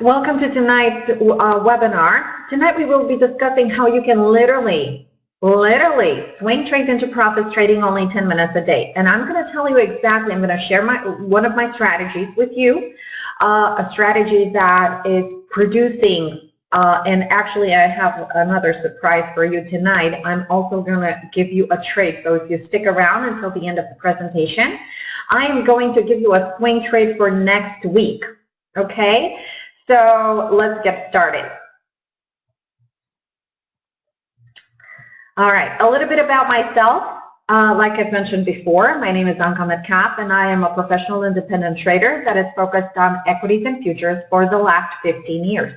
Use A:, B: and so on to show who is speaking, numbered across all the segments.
A: Welcome to tonight's uh, webinar. Tonight we will be discussing how you can literally, literally swing trade into profits trading only 10 minutes a day. And I'm going to tell you exactly, I'm going to share my one of my strategies with you, uh, a strategy that is producing uh, and actually, I have another surprise for you tonight. I'm also going to give you a trade. So if you stick around until the end of the presentation, I am going to give you a swing trade for next week. Okay? So let's get started. All right, a little bit about myself. Uh, like I've mentioned before, my name is Anka Metcalf, and I am a professional independent trader that is focused on equities and futures for the last 15 years.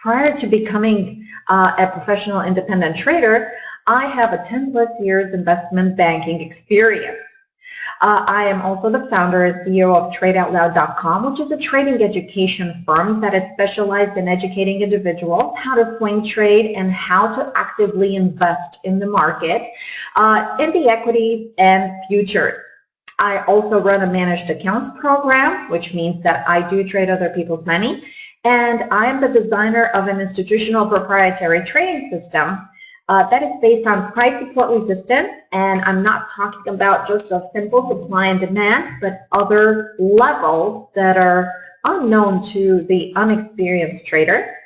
A: Prior to becoming uh, a professional independent trader, I have a 10 plus years investment banking experience. Uh, I am also the founder and CEO of TradeOutloud.com, which is a trading education firm that is specialized in educating individuals how to swing trade and how to actively invest in the market uh, in the equities and futures. I also run a managed accounts program, which means that I do trade other people's money. And I am the designer of an institutional proprietary trading system uh, that is based on price support resistance, and I'm not talking about just a simple supply and demand, but other levels that are unknown to the unexperienced trader.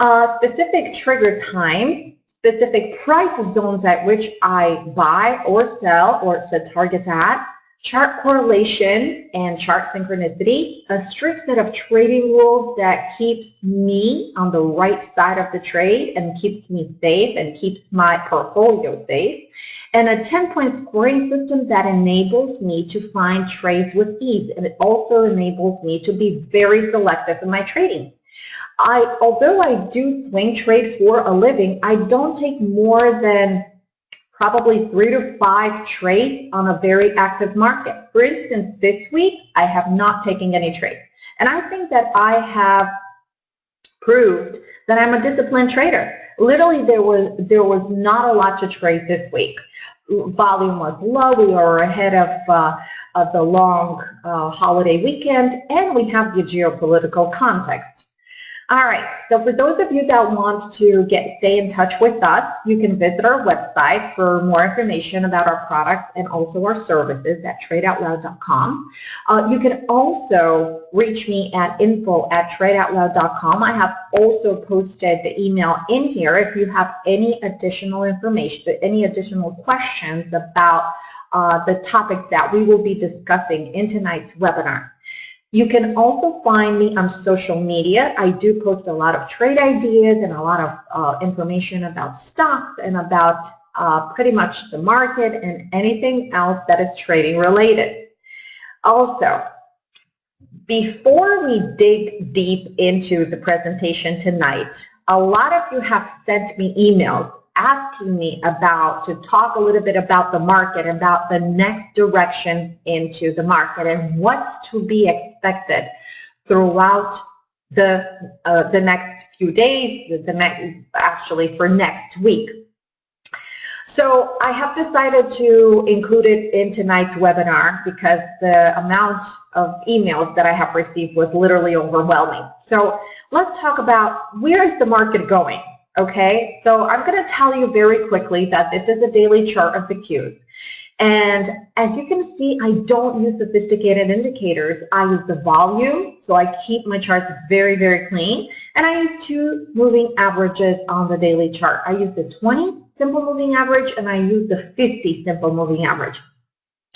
A: Uh, specific trigger times, specific price zones at which I buy or sell or set targets at, chart correlation and chart synchronicity, a strict set of trading rules that keeps me on the right side of the trade and keeps me safe and keeps my portfolio safe, and a 10-point scoring system that enables me to find trades with ease, and it also enables me to be very selective in my trading. I, although I do swing trade for a living, I don't take more than probably three to five trades on a very active market. For instance, this week, I have not taken any trades. And I think that I have proved that I'm a disciplined trader. Literally, there was, there was not a lot to trade this week. Volume was low. We are ahead of, uh, of the long uh, holiday weekend, and we have the geopolitical context. All right, so for those of you that want to get stay in touch with us, you can visit our website for more information about our products and also our services at tradeoutloud.com. Uh, you can also reach me at info at tradeoutloud.com. I have also posted the email in here if you have any additional information, any additional questions about uh, the topic that we will be discussing in tonight's webinar. You can also find me on social media. I do post a lot of trade ideas and a lot of uh, information about stocks and about uh, pretty much the market and anything else that is trading related. Also, before we dig deep into the presentation tonight, a lot of you have sent me emails asking me about to talk a little bit about the market, about the next direction into the market and what's to be expected throughout the uh, the next few days, the, the next actually for next week. So I have decided to include it in tonight's webinar because the amount of emails that I have received was literally overwhelming. So let's talk about where is the market going? Okay, so I'm going to tell you very quickly that this is a daily chart of the Qs. And as you can see, I don't use sophisticated indicators. I use the volume, so I keep my charts very, very clean. And I use two moving averages on the daily chart. I use the 20 simple moving average and I use the 50 simple moving average.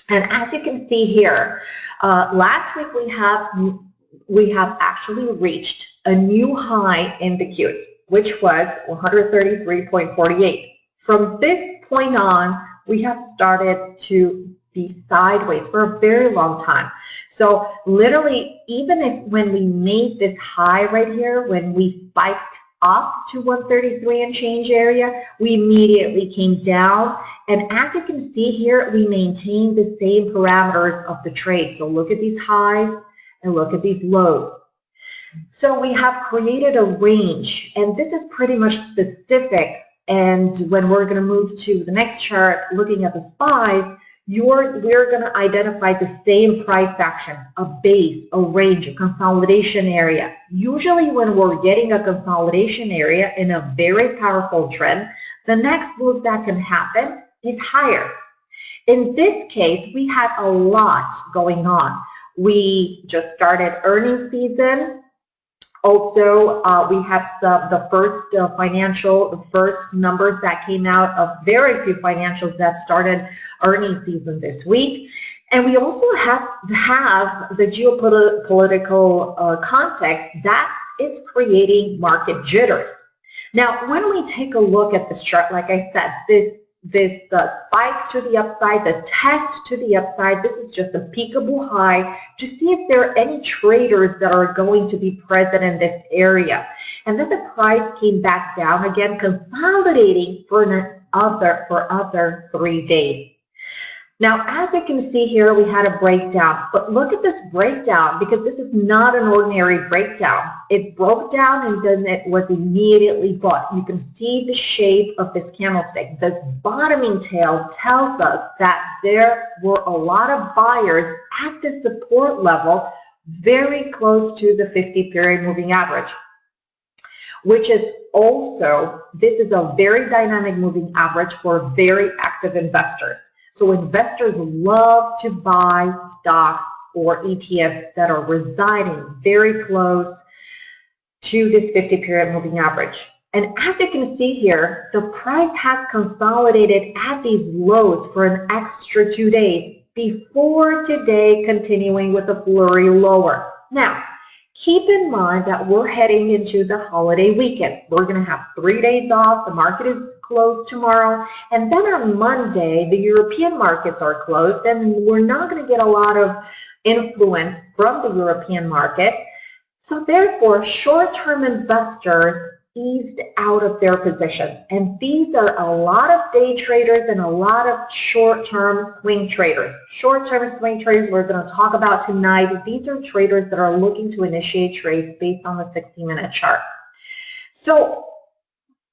A: And as you can see here, uh, last week we have we have actually reached a new high in the Qs which was 133.48. From this point on, we have started to be sideways for a very long time. So literally, even if when we made this high right here, when we spiked up to 133 and change area, we immediately came down. And as you can see here, we maintain the same parameters of the trade. So look at these highs and look at these lows. So we have created a range, and this is pretty much specific. And when we're going to move to the next chart, looking at the SPYs, you're, we're going to identify the same price action, a base, a range, a consolidation area. Usually when we're getting a consolidation area in a very powerful trend, the next move that can happen is higher. In this case, we had a lot going on. We just started earnings season. Also, uh, we have some, the first uh, financial, the first numbers that came out of very few financials that started earnings season this week. And we also have, have the geopolitical uh, context that is creating market jitters. Now, when we take a look at this chart, like I said, this this spike to the upside, the test to the upside. This is just a peakable high to see if there are any traders that are going to be present in this area. And then the price came back down again, consolidating for another for other three days. Now, as you can see here, we had a breakdown, but look at this breakdown because this is not an ordinary breakdown. It broke down and then it was immediately bought. You can see the shape of this candlestick. This bottoming tail tells us that there were a lot of buyers at the support level very close to the 50 period moving average which is also, this is a very dynamic moving average for very active investors. So investors love to buy stocks or ETFs that are residing very close to this 50 period moving average. And as you can see here, the price has consolidated at these lows for an extra two days before today continuing with a flurry lower. Now, Keep in mind that we're heading into the holiday weekend. We're going to have three days off. The market is closed tomorrow. And then on Monday, the European markets are closed and we're not going to get a lot of influence from the European market. So therefore, short-term investors eased out of their positions. And these are a lot of day traders and a lot of short-term swing traders. Short-term swing traders we're going to talk about tonight. These are traders that are looking to initiate trades based on the 60-minute chart. So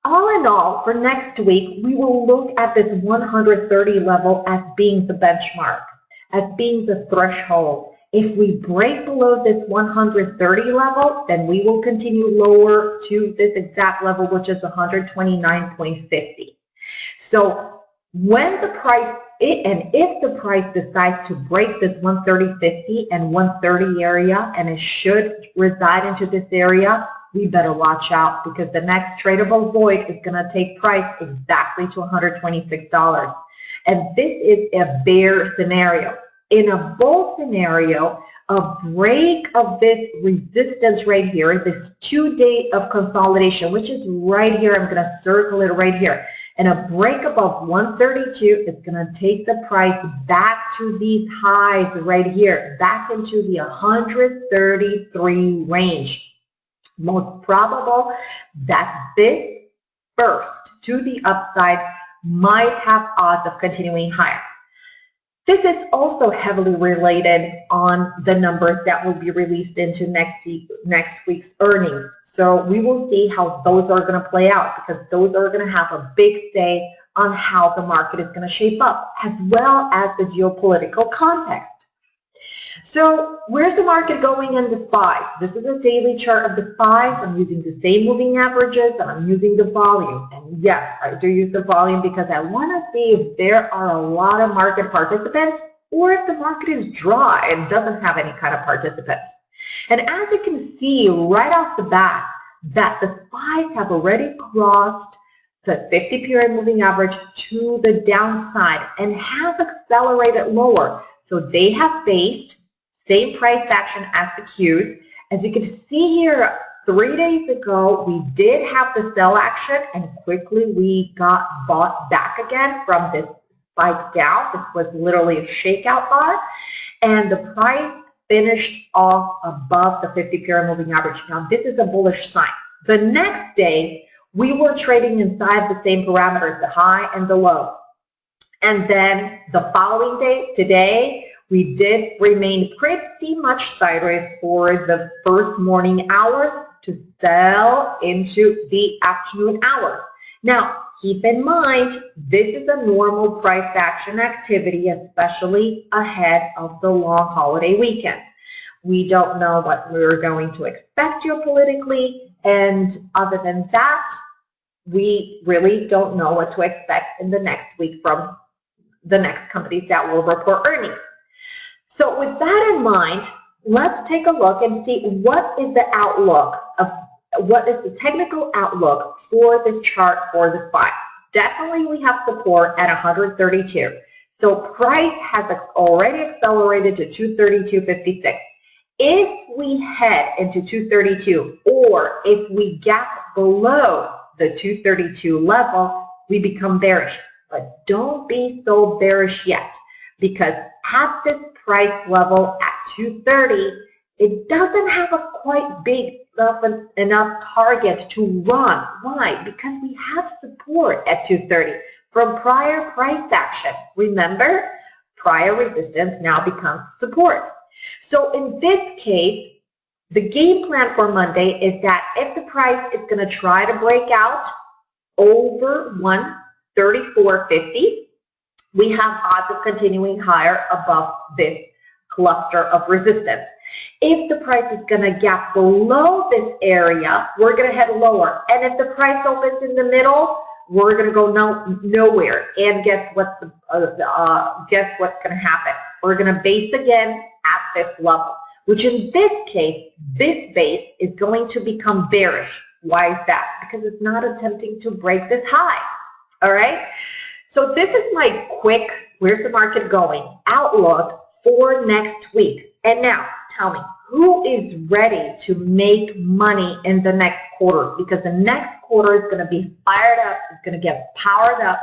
A: all in all, for next week, we will look at this 130 level as being the benchmark, as being the threshold. If we break below this 130 level, then we will continue lower to this exact level, which is 129.50. So when the price, and if the price decides to break this 130.50 and 130 area, and it should reside into this area, we better watch out because the next tradable void is going to take price exactly to $126. And this is a bear scenario in a bull scenario, a break of this resistance right here, this two day of consolidation, which is right here, I'm going to circle it right here, and a break above 132 is going to take the price back to these highs right here, back into the 133 range. Most probable that this burst to the upside might have odds of continuing higher. This is also heavily related on the numbers that will be released into next, next week's earnings. So we will see how those are going to play out because those are going to have a big say on how the market is going to shape up as well as the geopolitical context. So where's the market going in the SPYs? This is a daily chart of the SPYs. I'm using the same moving averages and I'm using the volume. And yes, I do use the volume because I want to see if there are a lot of market participants or if the market is dry and doesn't have any kind of participants. And as you can see right off the bat, that the SPYs have already crossed the 50 period moving average to the downside and have accelerated lower. So they have faced same price action as the Qs. As you can see here, three days ago, we did have the sell action and quickly we got bought back again from this spike down. This was literally a shakeout bar. And the price finished off above the 50 period moving average. Now, this is a bullish sign. The next day, we were trading inside the same parameters, the high and the low. And then the following day, today, we did remain pretty much sideways for the first morning hours to sell into the afternoon hours. Now, keep in mind, this is a normal price action activity, especially ahead of the long holiday weekend. We don't know what we're going to expect geopolitically, and other than that, we really don't know what to expect in the next week from the next companies that will report earnings. So with that in mind, let's take a look and see what is the outlook of what is the technical outlook for this chart for the SPY. Definitely we have support at 132. So price has already accelerated to 232.56. If we head into 232 or if we gap below the 232 level, we become bearish. But don't be so bearish yet because at this price level at 230, it doesn't have a quite big enough, enough target to run. Why? Because we have support at 230 from prior price action. Remember, prior resistance now becomes support. So in this case, the game plan for Monday is that if the price is going to try to break out over 134.50, we have odds of continuing higher above this cluster of resistance. If the price is going to gap below this area, we're going to head lower. And if the price opens in the middle, we're going to go no, nowhere. And guess what? The, uh, uh, guess what's going to happen? We're going to base again at this level, which in this case, this base is going to become bearish. Why is that? Because it's not attempting to break this high. All right. So this is my quick, where's the market going, outlook for next week. And now, tell me, who is ready to make money in the next quarter? Because the next quarter is going to be fired up, it's going to get powered up.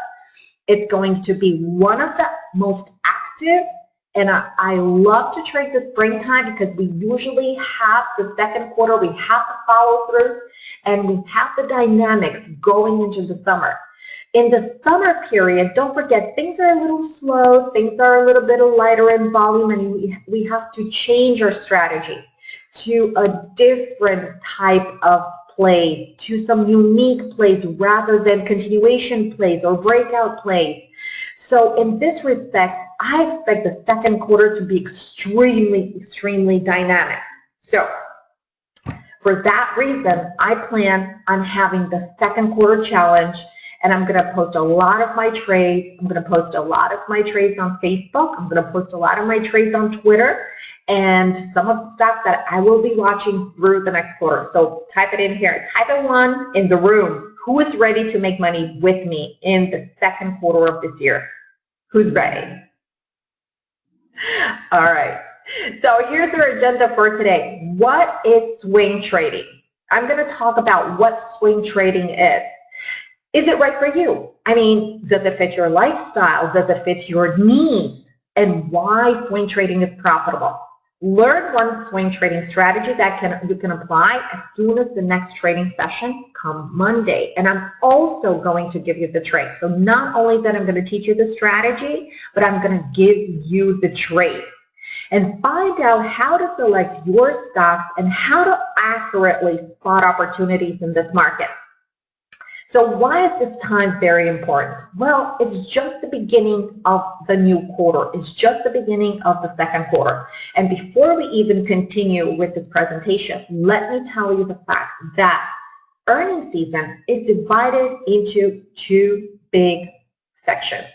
A: It's going to be one of the most active, and I, I love to trade the springtime because we usually have the second quarter, we have the follow throughs, and we have the dynamics going into the summer. In the summer period, don't forget, things are a little slow, things are a little bit lighter in volume, and we, we have to change our strategy to a different type of plays, to some unique plays rather than continuation plays or breakout plays. So in this respect, I expect the second quarter to be extremely, extremely dynamic. So for that reason, I plan on having the second quarter challenge and I'm going to post a lot of my trades. I'm going to post a lot of my trades on Facebook. I'm going to post a lot of my trades on Twitter and some of the stuff that I will be watching through the next quarter. So type it in here. Type it one in the room. Who is ready to make money with me in the second quarter of this year? Who's ready? All right. So here's our agenda for today. What is swing trading? I'm going to talk about what swing trading is. Is it right for you? I mean, does it fit your lifestyle? Does it fit your needs? And why swing trading is profitable? Learn one swing trading strategy that can you can apply as soon as the next trading session come Monday. And I'm also going to give you the trade. So not only that I'm going to teach you the strategy, but I'm going to give you the trade. And find out how to select your stocks and how to accurately spot opportunities in this market. So why is this time very important? Well, it's just the beginning of the new quarter. It's just the beginning of the second quarter. And before we even continue with this presentation, let me tell you the fact that earnings season is divided into two big sections.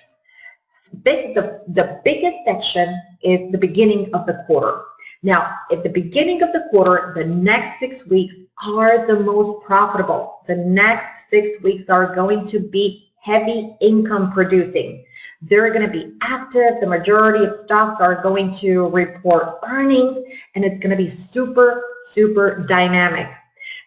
A: Big, the, the biggest section is the beginning of the quarter. Now, at the beginning of the quarter, the next six weeks are the most profitable. The next six weeks are going to be heavy income producing. They're going to be active. The majority of stocks are going to report earnings, and it's going to be super, super dynamic.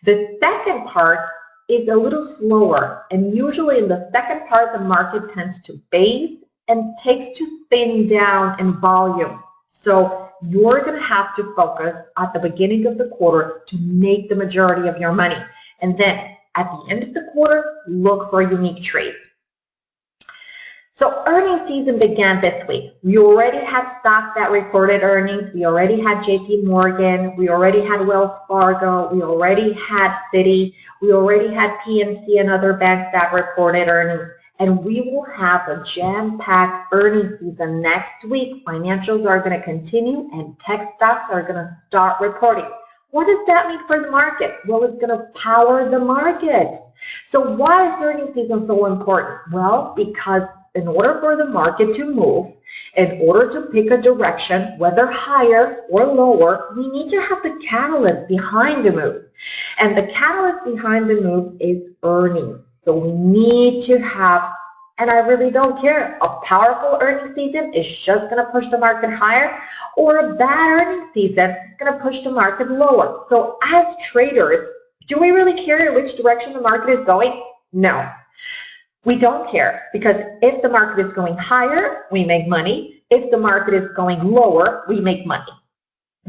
A: The second part is a little slower, and usually in the second part, the market tends to base and takes to thin down in volume. So you're going to have to focus at the beginning of the quarter to make the majority of your money. And then at the end of the quarter, look for unique trades. So earnings season began this week. We already had stocks that reported earnings. We already had JP Morgan. We already had Wells Fargo. We already had Citi. We already had PNC and other banks that reported earnings. And we will have a jam-packed earnings season next week. Financials are going to continue and tech stocks are going to start reporting. What does that mean for the market? Well, it's going to power the market. So why is earnings season so important? Well, because in order for the market to move, in order to pick a direction, whether higher or lower, we need to have the catalyst behind the move. And the catalyst behind the move is earnings. So we need to have, and I really don't care, a powerful earnings season is just going to push the market higher, or a bad earnings season is going to push the market lower. So as traders, do we really care in which direction the market is going? No. We don't care because if the market is going higher, we make money. If the market is going lower, we make money.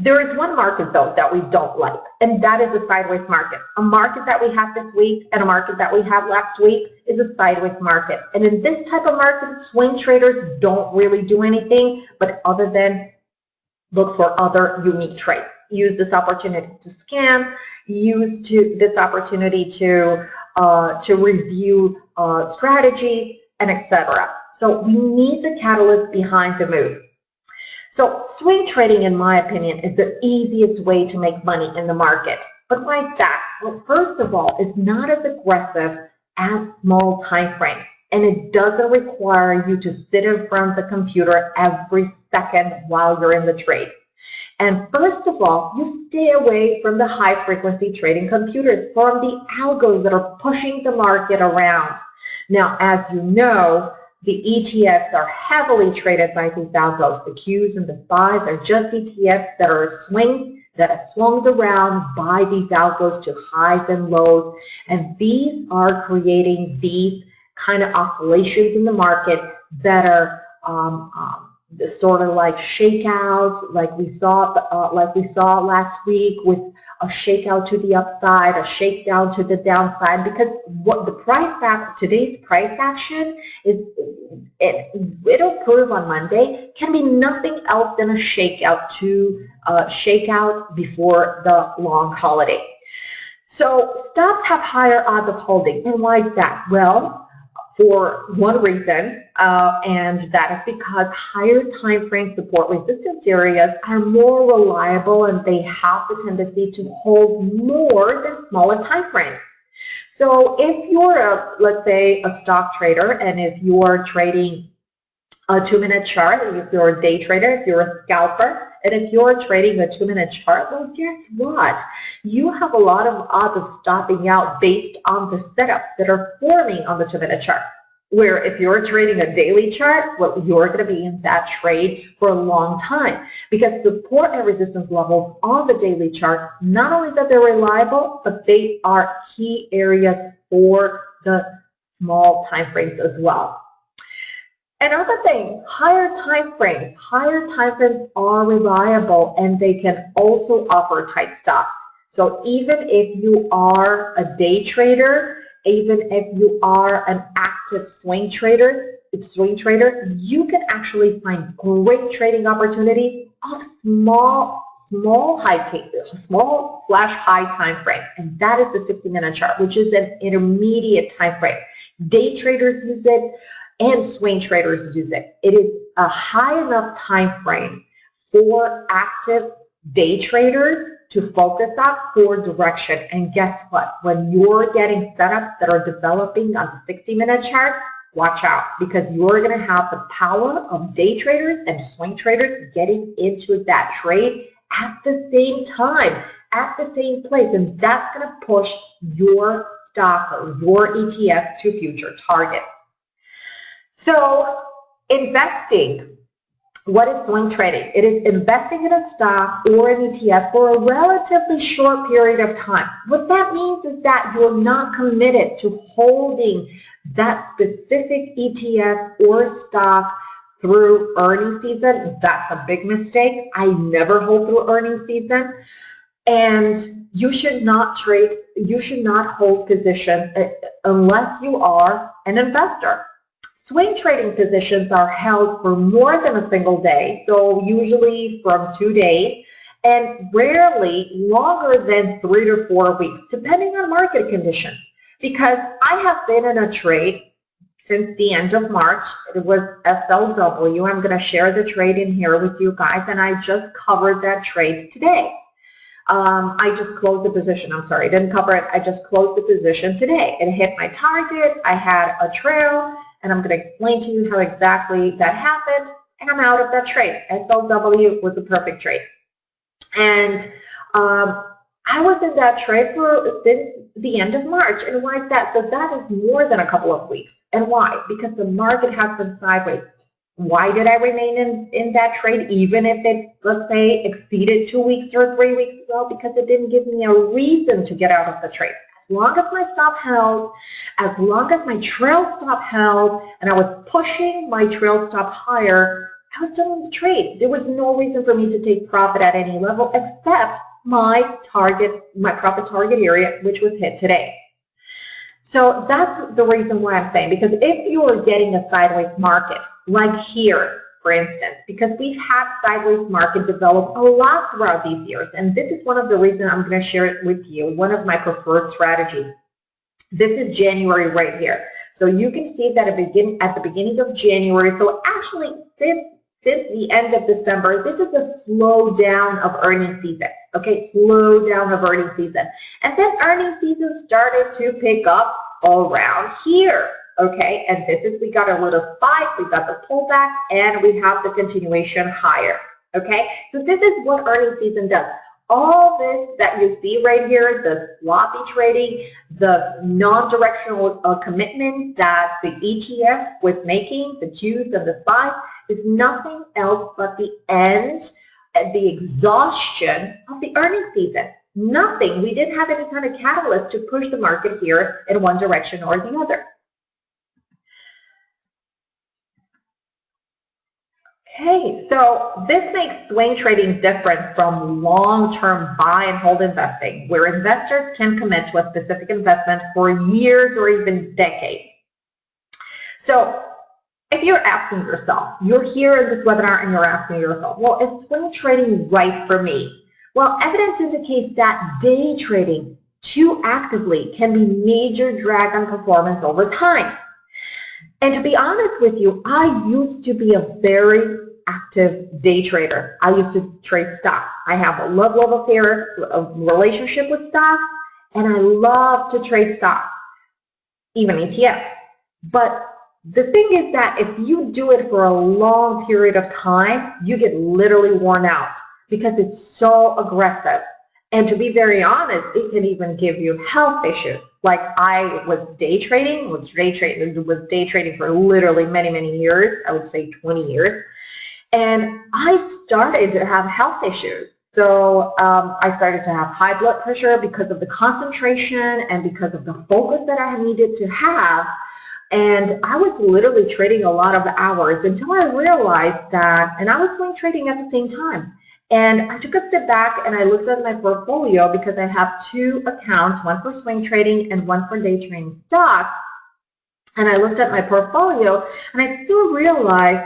A: There is one market, though, that we don't like, and that is a sideways market. A market that we have this week and a market that we had last week is a sideways market. And in this type of market, swing traders don't really do anything but other than look for other unique trades. Use this opportunity to scan, use to, this opportunity to uh, to review uh, strategy, and etc. So we need the catalyst behind the move. So swing trading, in my opinion, is the easiest way to make money in the market. But why is that? Well, first of all, it's not as aggressive as small time frames. And it doesn't require you to sit in front of the computer every second while you're in the trade. And first of all, you stay away from the high frequency trading computers, from the algos that are pushing the market around. Now, as you know, the ETFs are heavily traded by these algos. The Qs and the SPYs are just ETFs that are swing, that are swung around by these algos to highs and lows. And these are creating these kind of oscillations in the market that are um, um, sort of like shakeouts, like we saw, uh, like we saw last week with a shakeout to the upside, a shakedown to the downside. Because what the price act, today's price action is, it it'll prove on Monday can be nothing else than a shakeout to uh, shakeout before the long holiday. So stocks have higher odds of holding, and why is that? Well, for one reason, uh, and that is because higher time frame support resistance areas are more reliable and they have the tendency to hold more than smaller time frames. So if you're a, let's say, a stock trader, and if you're trading a two-minute chart, if you're a day trader, if you're a scalper, and if you're trading a two-minute chart, well, guess what? You have a lot of odds of stopping out based on the setups that are forming on the two-minute chart. Where if you're trading a daily chart, well, you're going to be in that trade for a long time because support and resistance levels on the daily chart, not only that they're reliable, but they are key areas for the small time frames as well. Another thing, higher time frames. Higher time frames are reliable and they can also offer tight stops. So even if you are a day trader, even if you are an active swing trader, swing trader, you can actually find great trading opportunities of small, small high small slash high time frame, and that is the 60 minute chart, which is an intermediate time frame. Day traders use it and swing traders use it. It is a high enough time frame for active day traders to focus on for direction. And guess what? When you're getting setups that are developing on the 60-minute chart, watch out because you're going to have the power of day traders and swing traders getting into that trade at the same time, at the same place. And that's going to push your stock or your ETF to future targets. So investing, what is swing trading? It is investing in a stock or an ETF for a relatively short period of time. What that means is that you're not committed to holding that specific ETF or stock through earnings season. That's a big mistake. I never hold through earnings season. And you should not trade, you should not hold positions uh, unless you are an investor. Swing trading positions are held for more than a single day, so usually from two days, and rarely longer than three to four weeks, depending on market conditions. Because I have been in a trade since the end of March. It was SLW. I'm going to share the trade in here with you guys, and I just covered that trade today. Um, I just closed the position. I'm sorry, I didn't cover it. I just closed the position today. It hit my target. I had a trail, and I'm going to explain to you how exactly that happened, and I'm out of that trade. SLW was the perfect trade. And um, I was in that trade for since the end of March. And why is that? So that is more than a couple of weeks. And why? Because the market has been sideways. Why did I remain in, in that trade even if it, let's say, exceeded two weeks or three weeks? Well, because it didn't give me a reason to get out of the trade. As long as my stop held, as long as my trail stop held, and I was pushing my trail stop higher, I was still in the trade. There was no reason for me to take profit at any level except my target, my profit target area, which was hit today. So that's the reason why I'm saying, because if you are getting a sideways market, like here, for instance, because we've had sideways market develop a lot throughout these years, and this is one of the reasons I'm going to share it with you, one of my preferred strategies. This is January right here. So you can see that at, the beginning of January, so actually since since the end of December, this is a slowdown of earnings season. Okay, slowdown of earnings season. And then earnings season started to pick up all around here. Okay, and this is, we got a little spike, we got the pullback, and we have the continuation higher. Okay, so this is what earnings season does all this that you see right here, the sloppy trading, the non-directional uh, commitment that the ETF was making, the Qs and the SPYs, is nothing else but the end, the exhaustion of the earnings season. Nothing. We didn't have any kind of catalyst to push the market here in one direction or the other. Okay, so this makes swing trading different from long-term buy and hold investing, where investors can commit to a specific investment for years or even decades. So if you're asking yourself, you're here in this webinar and you're asking yourself, well, is swing trading right for me? Well, evidence indicates that day trading too actively can be major drag on performance over time. And to be honest with you, I used to be a very active day trader. I used to trade stocks. I have a love love affair, a relationship with stocks, and I love to trade stocks, even ETFs. But the thing is that if you do it for a long period of time, you get literally worn out because it's so aggressive. And to be very honest, it can even give you health issues. Like I was day trading, was day trading, was day trading for literally many, many years. I would say 20 years. And I started to have health issues. So um, I started to have high blood pressure because of the concentration and because of the focus that I needed to have. And I was literally trading a lot of hours until I realized that, and I was swing trading at the same time. And I took a step back and I looked at my portfolio because I have two accounts, one for swing trading and one for day trading stocks. And I looked at my portfolio and I still realized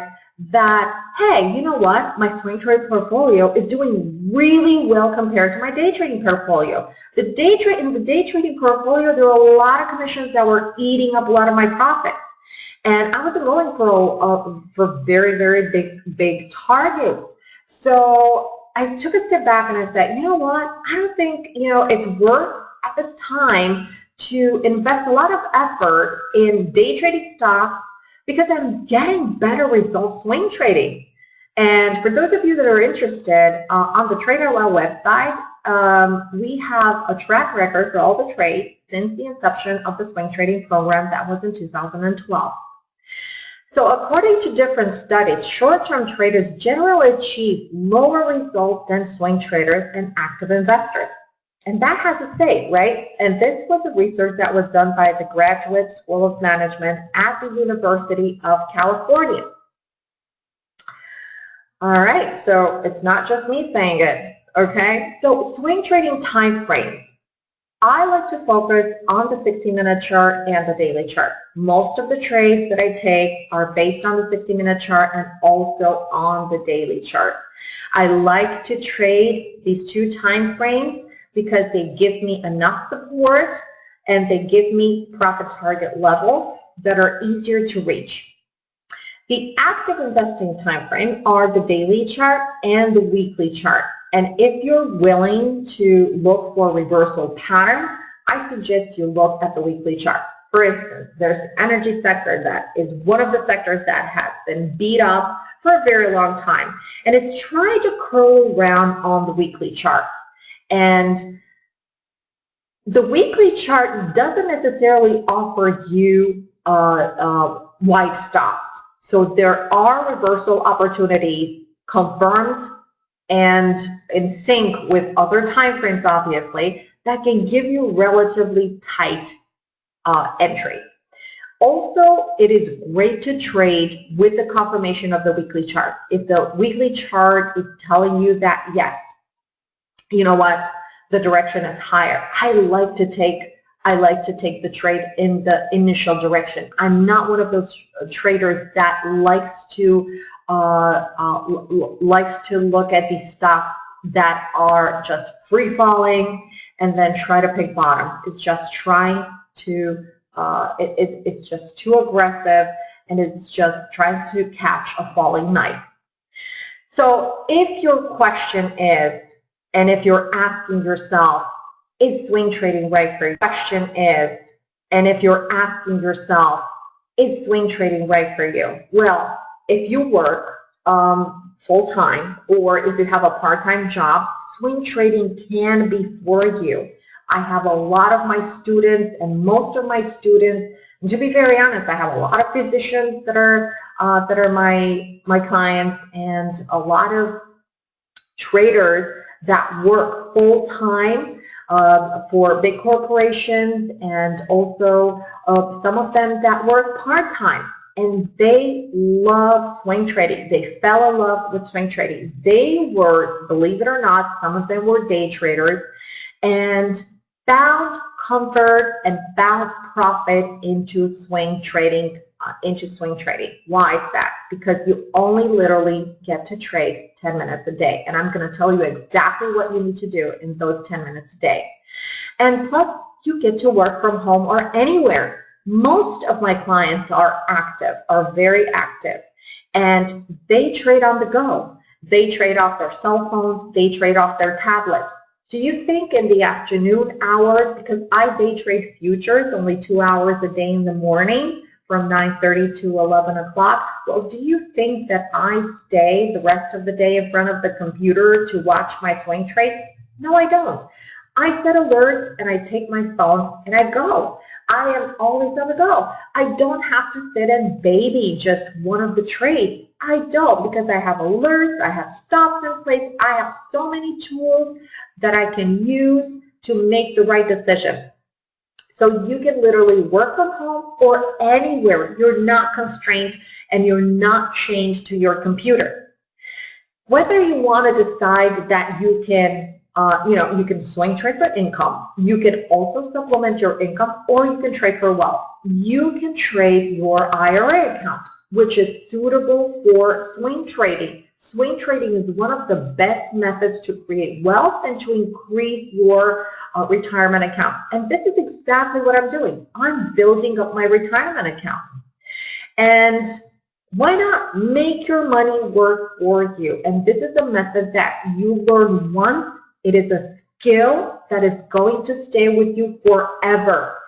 A: that, hey, you know what? My swing trade portfolio is doing really well compared to my day trading portfolio. The day trade in the day trading portfolio, there were a lot of commissions that were eating up a lot of my profits. And I wasn't going for uh, for very, very big, big targets. So I took a step back and I said, you know what? I don't think, you know, it's worth at this time to invest a lot of effort in day trading stocks because I'm getting better results swing trading. And for those of you that are interested, uh, on the TradeOutloud website, um, we have a track record for all the trades since the inception of the swing trading program that was in 2012. So according to different studies, short-term traders generally achieve lower results than swing traders and active investors. And that has a say, right? And this was a research that was done by the Graduate School of Management at the University of California. All right, so it's not just me saying it, okay? So swing trading time frames. I like to focus on the 60-minute chart and the daily chart. Most of the trades that I take are based on the 60-minute chart and also on the daily chart. I like to trade these two time frames because they give me enough support and they give me profit target levels that are easier to reach. The active investing time frame are the daily chart and the weekly chart. And if you're willing to look for reversal patterns, I suggest you look at the weekly chart. For instance, there's the energy sector that is one of the sectors that has been beat up for a very long time. And it's trying to curl around on the weekly chart. And the weekly chart doesn't necessarily offer you uh, uh, wide stops. So there are reversal opportunities confirmed and in sync with other time frames, obviously, that can give you relatively tight uh, entries. Also, it is great to trade with the confirmation of the weekly chart. If the weekly chart is telling you that, yes, you know what, the direction is higher, I like to take I like to take the trade in the initial direction. I'm not one of those traders that likes to uh, uh, likes to look at these stocks that are just free falling and then try to pick bottom. It's just trying to, uh, it, it, it's just too aggressive and it's just trying to catch a falling knife. So if your question is, and if you're asking yourself, is swing trading right for you? Question is, and if you're asking yourself, is swing trading right for you? Well, if you work um, full-time or if you have a part-time job, swing trading can be for you. I have a lot of my students and most of my students, to be very honest, I have a lot of physicians that are uh, that are my my clients and a lot of traders that work full-time uh, for big corporations and also uh, some of them that work part-time and they love swing trading. They fell in love with swing trading. They were, believe it or not, some of them were day traders and found comfort and found profit into swing trading uh, into swing trading. Why is that? Because you only literally get to trade 10 minutes a day. And I'm going to tell you exactly what you need to do in those 10 minutes a day. And plus, you get to work from home or anywhere most of my clients are active, are very active, and they trade on the go. They trade off their cell phones, they trade off their tablets. Do you think in the afternoon hours, because I day trade futures only two hours a day in the morning from 9.30 to 11 o'clock, well, do you think that I stay the rest of the day in front of the computer to watch my swing trades? No, I don't. I set alerts and I take my phone and I go. I am always on the go. I don't have to sit and baby just one of the trades. I don't because I have alerts, I have stops in place, I have so many tools that I can use to make the right decision. So you can literally work from home or anywhere. You're not constrained and you're not chained to your computer. Whether you want to decide that you can uh, you know, you can swing trade for income. You can also supplement your income or you can trade for wealth. You can trade your IRA account, which is suitable for swing trading. Swing trading is one of the best methods to create wealth and to increase your uh, retirement account. And this is exactly what I'm doing. I'm building up my retirement account. And why not make your money work for you? And this is a method that you learn once it is a skill that is going to stay with you forever.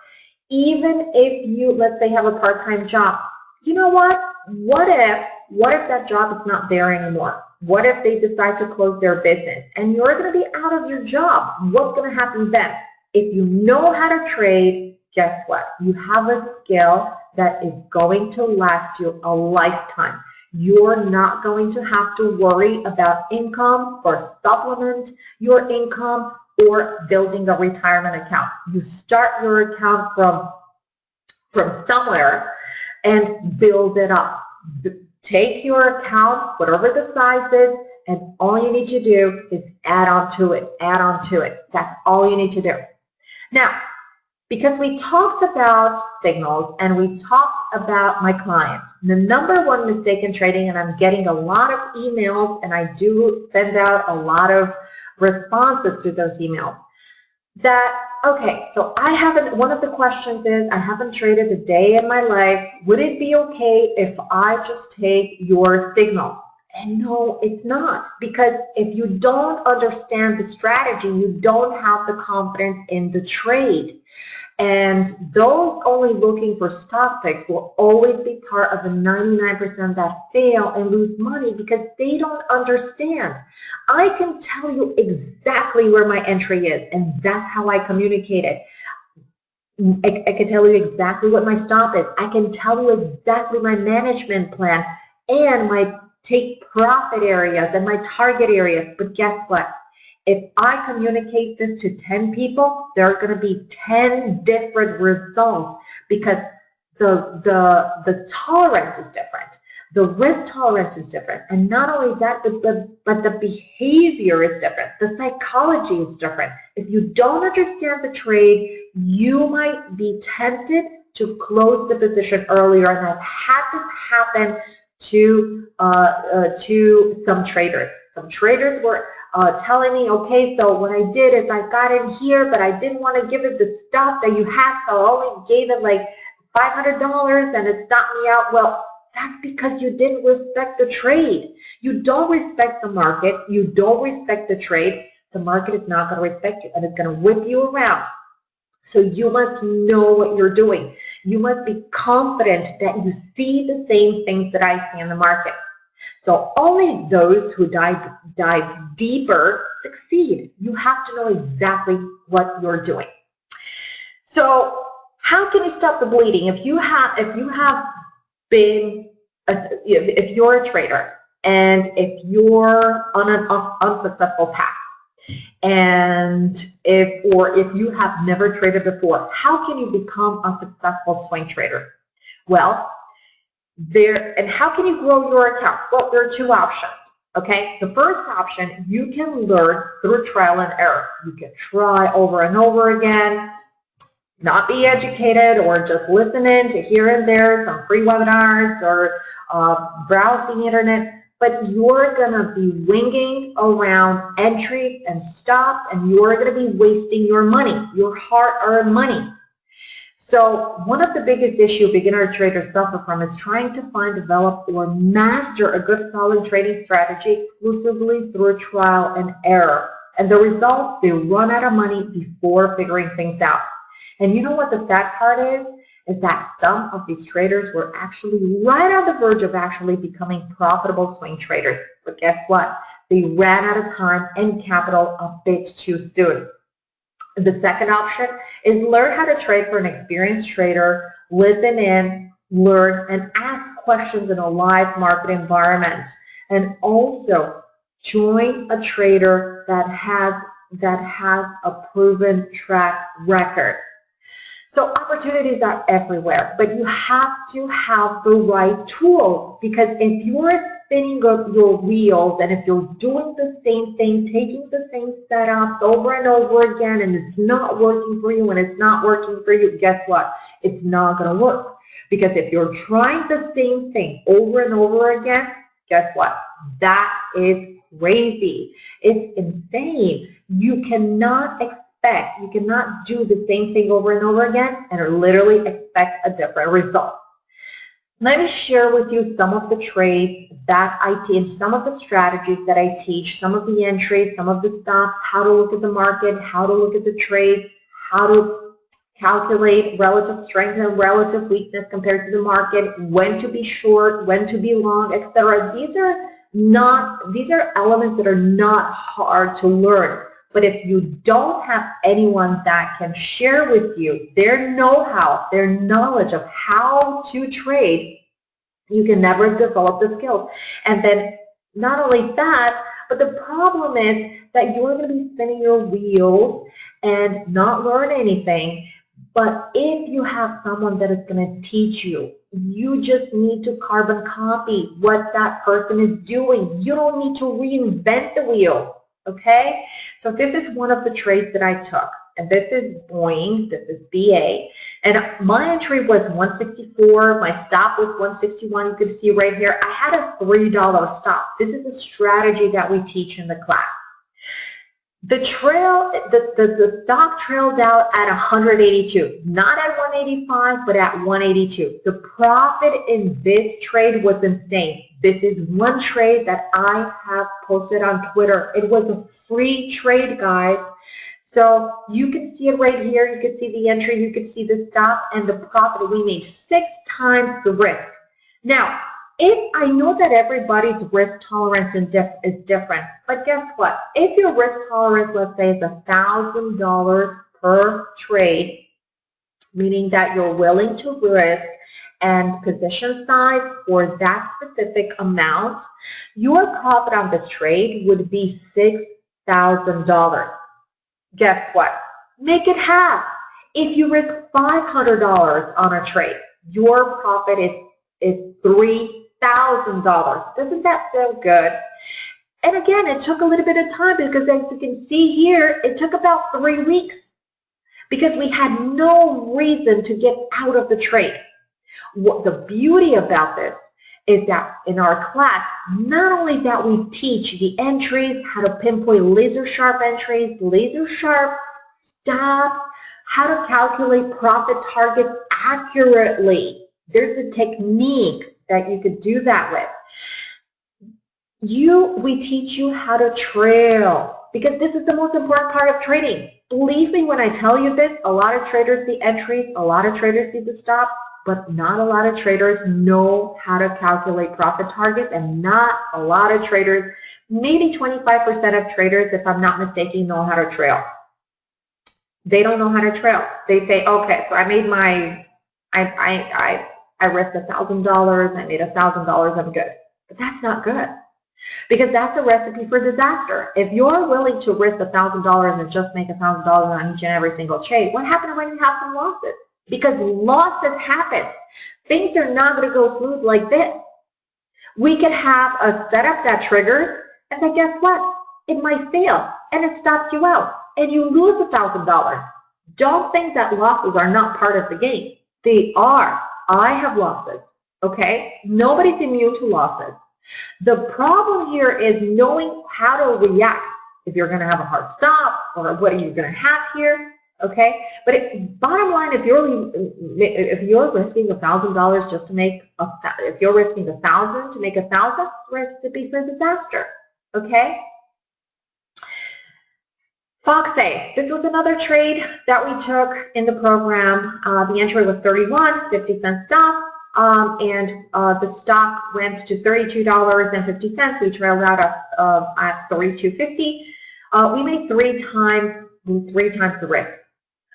A: Even if you, let's say, have a part-time job. You know what? What if, what if that job is not there anymore? What if they decide to close their business and you're going to be out of your job? What's going to happen then? If you know how to trade, guess what? You have a skill that is going to last you a lifetime. You're not going to have to worry about income or supplement your income or building a retirement account. You start your account from, from somewhere and build it up. Take your account, whatever the size is, and all you need to do is add on to it, add on to it. That's all you need to do. Now, because we talked about signals and we talked about my clients. The number one mistake in trading, and I'm getting a lot of emails and I do send out a lot of responses to those emails, that, okay, so I haven't, one of the questions is, I haven't traded a day in my life. Would it be okay if I just take your signals? And no, it's not. Because if you don't understand the strategy, you don't have the confidence in the trade. And those only looking for stock picks will always be part of the 99% that fail and lose money because they don't understand. I can tell you exactly where my entry is, and that's how I communicate it. I, I can tell you exactly what my stop is. I can tell you exactly my management plan and my take profit areas and my target areas. But guess what? If I communicate this to 10 people, there are going to be 10 different results because the, the, the tolerance is different. The risk tolerance is different. And not only that, but the, but the behavior is different. The psychology is different. If you don't understand the trade, you might be tempted to close the position earlier. And I've had this happen to, uh, uh, to some traders. Some traders were uh, telling me, okay, so what I did is I got in here, but I didn't want to give it the stuff that you had, so I only gave it like $500 and it stopped me out. Well, that's because you didn't respect the trade. You don't respect the market. You don't respect the trade. The market is not going to respect you and it's going to whip you around. So you must know what you're doing. You must be confident that you see the same things that I see in the market. So only those who dive, dive deeper succeed. You have to know exactly what you're doing. So how can you stop the bleeding? If you have, if you have been, a, if you're a trader and if you're on an unsuccessful path, and if or if you have never traded before, how can you become a successful swing trader? Well, there, and how can you grow your account? Well, there are two options. Okay, the first option, you can learn through trial and error. You can try over and over again, not be educated or just listen in to here and there some free webinars or uh, browse the internet, but you're going to be winging around entry and stop and you're going to be wasting your money, your hard-earned money. So one of the biggest issues beginner traders suffer from is trying to find, develop, or master a good solid trading strategy exclusively through trial and error. And the result, they run out of money before figuring things out. And you know what the sad part is? Is that some of these traders were actually right on the verge of actually becoming profitable swing traders. But guess what? They ran out of time and capital a bit too soon. The second option is learn how to trade for an experienced trader, listen in, learn, and ask questions in a live market environment. And also join a trader that has that has a proven track record. So opportunities are everywhere, but you have to have the right tools because if you're spinning up your wheels and if you're doing the same thing, taking the same setups over and over again and it's not working for you and it's not working for you, guess what? It's not going to work. Because if you're trying the same thing over and over again, guess what? That is crazy. It's insane. You cannot expect expect, you cannot do the same thing over and over again and literally expect a different result. Let me share with you some of the trades that I teach, some of the strategies that I teach, some of the entries, some of the stops, how to look at the market, how to look at the trades, how to calculate relative strength and relative weakness compared to the market, when to be short, when to be long, etc. These are not, these are elements that are not hard to learn. But if you don't have anyone that can share with you their know-how, their knowledge of how to trade, you can never develop the skills. And then not only that, but the problem is that you're going to be spinning your wheels and not learn anything. But if you have someone that is going to teach you, you just need to carbon copy what that person is doing. You don't need to reinvent the wheel okay? So this is one of the trades that I took. and this is Boeing, this is BA, and my entry was 164, my stop was 161, you can see right here, I had a $3 stop. This is a strategy that we teach in the class. The trail, the, the, the stock trailed out at 182, not at 185, but at 182. The profit in this trade was insane. This is one trade that I have posted on Twitter. It was a free trade, guys. So you can see it right here. You can see the entry. You can see the stop and the profit. We made six times the risk. Now, if I know that everybody's risk tolerance is different, but guess what? If your risk tolerance, let's say, is $1,000 per trade, meaning that you're willing to risk and position size for that specific amount, your profit on this trade would be $6,000. Guess what? Make it half. If you risk $500 on a trade, your profit is, is 3 $1,000. Doesn't that sound good? And again, it took a little bit of time because as you can see here, it took about three weeks because we had no reason to get out of the trade. What the beauty about this is that in our class, not only that we teach the entries, how to pinpoint laser sharp entries, laser sharp stops, how to calculate profit targets accurately. There's a technique that you could do that with. You, we teach you how to trail because this is the most important part of trading. Believe me when I tell you this, a lot of traders see entries, a lot of traders see the stop, but not a lot of traders know how to calculate profit targets and not a lot of traders, maybe 25% of traders, if I'm not mistaken, know how to trail. They don't know how to trail. They say, okay, so I made my, I, I, I I risked $1,000, I made $1,000, I'm good. But that's not good. Because that's a recipe for disaster. If you're willing to risk $1,000 and just make $1,000 on each and every single trade, what happens when you have some losses? Because losses happen. Things are not going to go smooth like this. We could have a setup that triggers, and then guess what? It might fail, and it stops you out, and you lose $1,000. Don't think that losses are not part of the game. They are. I have losses, okay? Nobody's immune to losses. The problem here is knowing how to react. If you're going to have a hard stop, or what are you going to have here, okay? But it, bottom line, if you're if you're risking a thousand dollars just to make a, if you're risking a thousand to make a thousand, it's recipe for a disaster, okay? FoxA, this was another trade that we took in the program. Uh, the entry was 31, 50 cent stop, um, and uh, the stock went to $32.50. We trailed out at, at 32.50. Uh, we made three times three times the risk.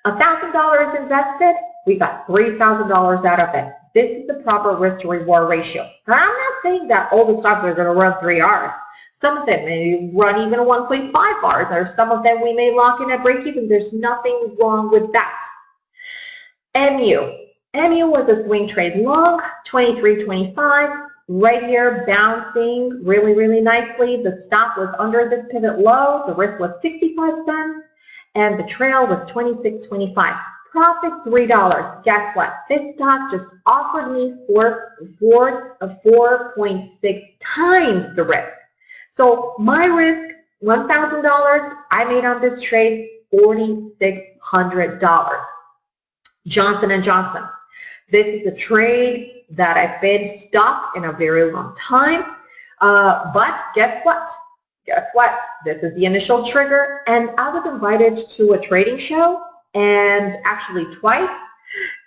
A: $1,000 invested, we got $3,000 out of it. This is the proper risk to reward ratio. Now, I'm not saying that all the stocks are going to run 3 Rs. Some of them may run even 1.5 Rs, or some of them we may lock in at break even. There's nothing wrong with that. MU. MU was a swing trade long, 23.25. Right here, bouncing really, really nicely. The stop was under this pivot low. The risk was 65 cents, and the trail was 26.25 profit $3. Guess what? This stock just offered me four, four, 4.6 times the risk. So my risk, $1,000, I made on this trade $4,600. Johnson & Johnson. This is a trade that I've been stuck in a very long time. Uh, but guess what? Guess what? This is the initial trigger, and I was invited to a trading show and actually twice.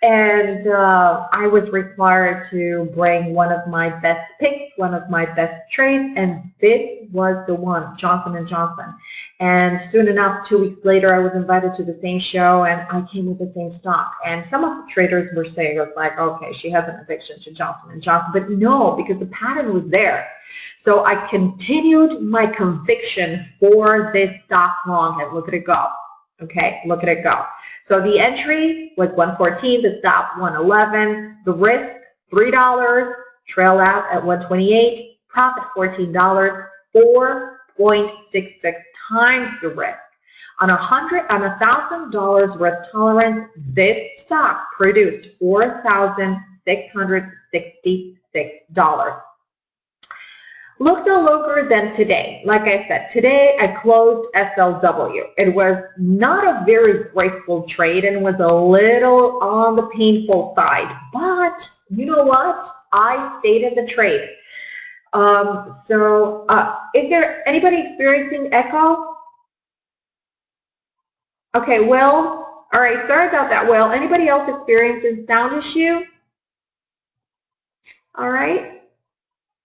A: And uh, I was required to bring one of my best picks, one of my best trades, and this was the one, Johnson & Johnson. And soon enough, two weeks later, I was invited to the same show, and I came with the same stock. And some of the traders were saying, it's like, okay, she has an addiction to Johnson & Johnson. But no, because the pattern was there. So I continued my conviction for this stock long, and look at it go. Okay, look at it go. So the entry was 114, the stop 111, the risk $3, trail out at 128, profit $14, 4.66 times the risk. On a hundred, on a thousand dollars risk tolerance, this stock produced four thousand six hundred sixty-six dollars. Look no longer than today. Like I said, today I closed SLW. It was not a very graceful trade and was a little on the painful side. But you know what? I stayed in the trade. Um, so uh, is there anybody experiencing echo? Okay, Will. All right, sorry about that, Will. Anybody else experiencing sound issue? All right.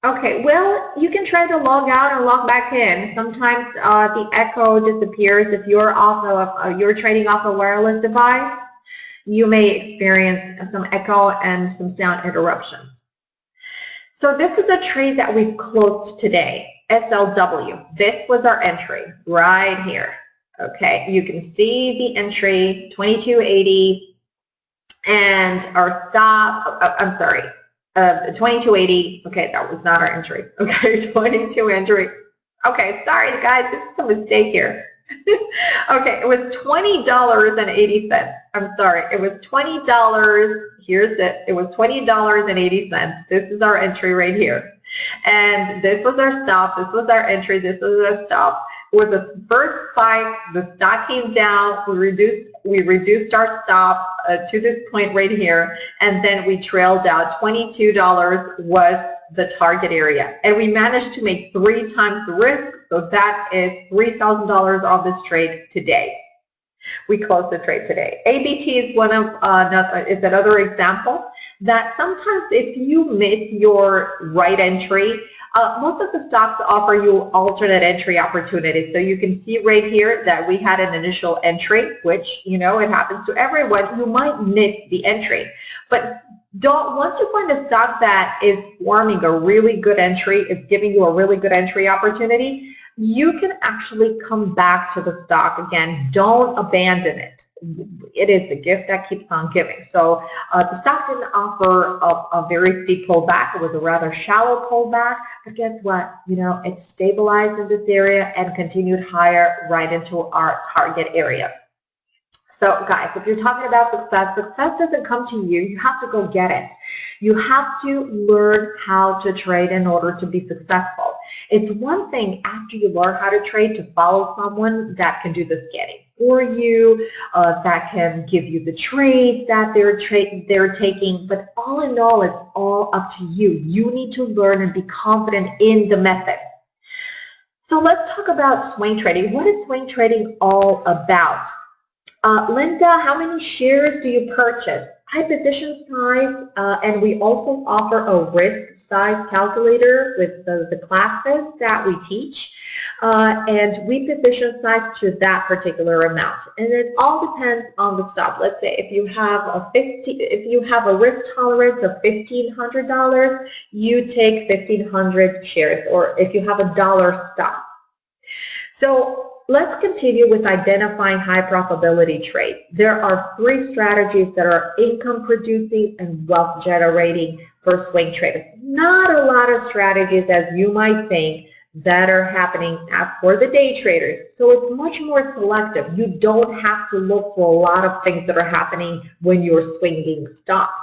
A: Okay, well, you can try to log out and log back in. Sometimes uh, the echo disappears if you're off of, uh, you're trading off a wireless device. You may experience some echo and some sound interruptions. So this is a trade that we closed today, SLW. This was our entry right here. Okay, you can see the entry 2280 and our stop, uh, I'm sorry, uh, 2280. Okay, that was not our entry. Okay, 22 entry. Okay, sorry guys, this is a mistake here. okay, it was $20.80. I'm sorry, it was $20. Here's it. It was $20.80. This is our entry right here. And this was our stop. This was our entry. This was our stop. With the first spike, the stock came down. We reduced we reduced our stop uh, to this point right here, and then we trailed down. $22 was the target area. And we managed to make three times the risk, so that is $3,000 on this trade today. We closed the trade today. ABT is one of uh, is another example that sometimes if you miss your right entry, uh, most of the stocks offer you alternate entry opportunities. So you can see right here that we had an initial entry, which, you know, it happens to everyone. You might miss the entry. But don't once you find a stock that is forming a really good entry, it's giving you a really good entry opportunity, you can actually come back to the stock again. Don't abandon it. It is the gift that keeps on giving. So uh, the stock didn't offer a, a, very steep pullback. It was a rather shallow pullback. But guess what? You know, it stabilized in this area and continued higher right into our target area. So guys, if you're talking about success, success doesn't come to you. You have to go get it. You have to learn how to trade in order to be successful. It's one thing after you learn how to trade to follow someone that can do the scanning for you, uh, that can give you the trade that they're, they're taking. But all in all, it's all up to you. You need to learn and be confident in the method. So let's talk about swing trading. What is swing trading all about? Uh, Linda, how many shares do you purchase? High position size, uh, and we also offer a risk size calculator with the, the classes that we teach. Uh, and we position size to that particular amount. And it all depends on the stop. Let's say if you have a 50, if you have a risk tolerance of $1,500, you take 1,500 shares, or if you have a dollar stop. So let's continue with identifying high probability trades. There are three strategies that are income producing and wealth generating for swing traders. Not a lot of strategies as you might think that are happening for the day traders. So it's much more selective. You don't have to look for a lot of things that are happening when you're swinging stocks.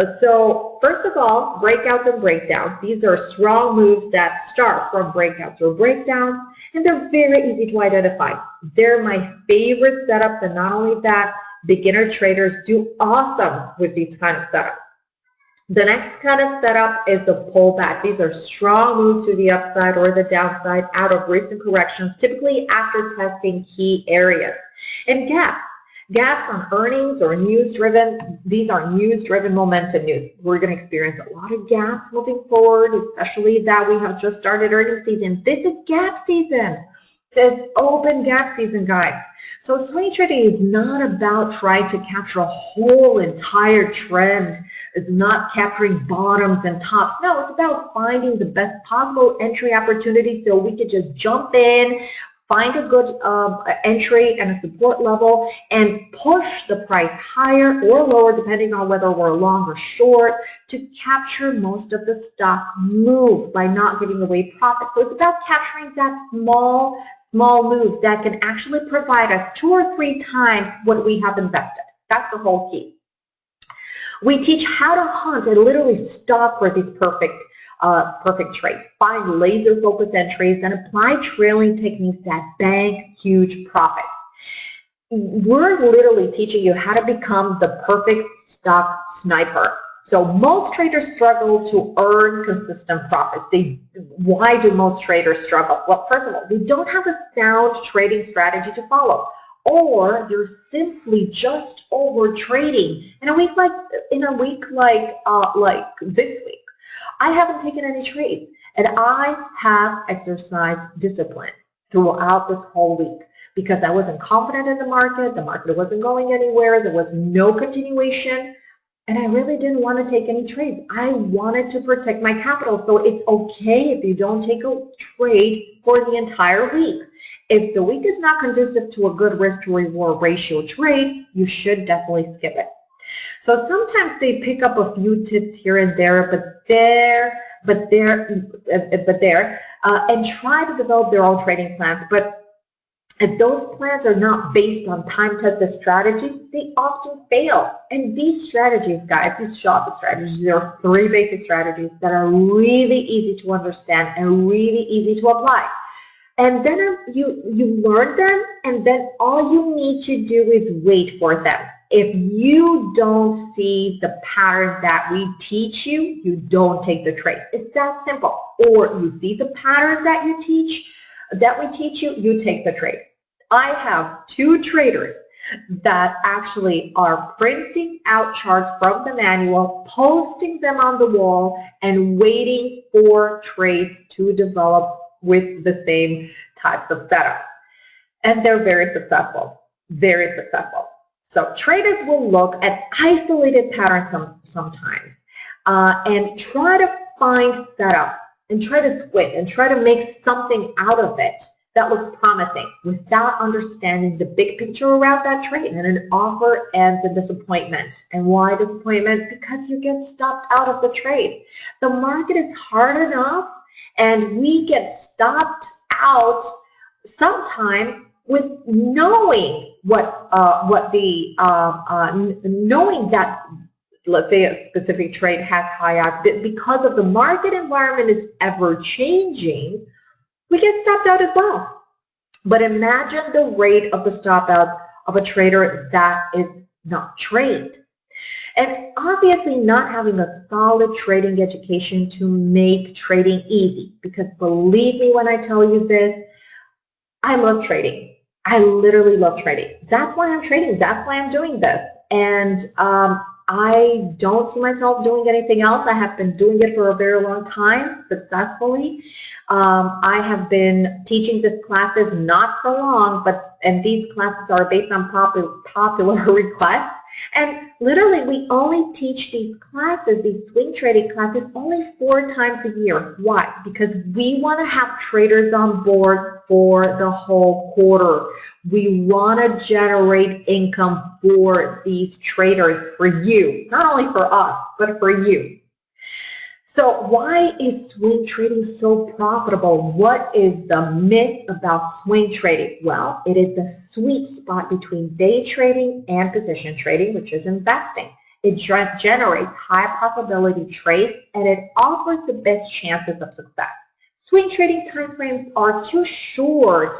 A: Uh, so first of all, breakouts and breakdowns. These are strong moves that start from breakouts or breakdowns, and they're very easy to identify. They're my favorite setups, and not only that, beginner traders do awesome with these kind of setups. The next kind of setup is the pullback. These are strong moves to the upside or the downside out of recent corrections, typically after testing key areas. And gaps. Gaps on earnings or news-driven, these are news-driven momentum news. We're going to experience a lot of gaps moving forward, especially that we have just started earnings season. This is gap season. It's open gap season, guys. So swing trading is not about trying to capture a whole entire trend. It's not capturing bottoms and tops. No, it's about finding the best possible entry opportunity so we could just jump in, find a good um, entry and a support level and push the price higher or lower depending on whether we're long or short to capture most of the stock move by not giving away profit. So it's about capturing that small small move that can actually provide us two or three times what we have invested. That's the whole key. We teach how to hunt and literally stop for these perfect uh, perfect trades. Find laser focused entries and apply trailing techniques that bank huge profits. We're literally teaching you how to become the perfect stock sniper. So most traders struggle to earn consistent profits. They, why do most traders struggle? Well, first of all, they don't have a sound trading strategy to follow or you're simply just over trading in a week like in a week like uh, like this week I haven't taken any trades and I have exercised discipline throughout this whole week because I wasn't confident in the market the market wasn't going anywhere there was no continuation and I really didn't want to take any trades. I wanted to protect my capital. So it's okay if you don't take a trade for the entire week. If the week is not conducive to a good risk to reward ratio trade, you should definitely skip it. So sometimes they pick up a few tips here and there, but there, but there, but there, uh, and try to develop their own trading plans. But if those plans are not based on time-tested strategies, they often fail. And these strategies, guys, these shop strategies, there are three basic strategies that are really easy to understand and really easy to apply. And then you, you learn them, and then all you need to do is wait for them. If you don't see the pattern that we teach you, you don't take the trade. It's that simple. Or you see the pattern that you teach, that we teach you, you take the trade. I have two traders that actually are printing out charts from the manual, posting them on the wall, and waiting for trades to develop with the same types of setup. And they're very successful, very successful. So traders will look at isolated patterns some, sometimes uh, and try to find setups and try to squint and try to make something out of it that looks promising without understanding the big picture around that trade. And an offer ends in disappointment. And why disappointment? Because you get stopped out of the trade. The market is hard enough and we get stopped out sometimes with knowing what uh, what the uh, uh, knowing that let's say a specific trade has high active because of the market environment is ever changing we get stopped out as well. But imagine the rate of the stop out of a trader that is not trained. And obviously not having a solid trading education to make trading easy. Because believe me when I tell you this, I love trading. I literally love trading. That's why I'm trading. That's why I'm doing this. And um, I don't see myself doing anything else. I have been doing it for a very long time successfully. Um, I have been teaching these classes not for long, but and these classes are based on popular, popular request. And literally, we only teach these classes, these swing trading classes, only four times a year. Why? Because we want to have traders on board for the whole quarter. We want to generate income for these traders, for you, not only for us, but for you. So why is swing trading so profitable? What is the myth about swing trading? Well, it is the sweet spot between day trading and position trading, which is investing. It generates high probability trades and it offers the best chances of success. Swing trading timeframes are too short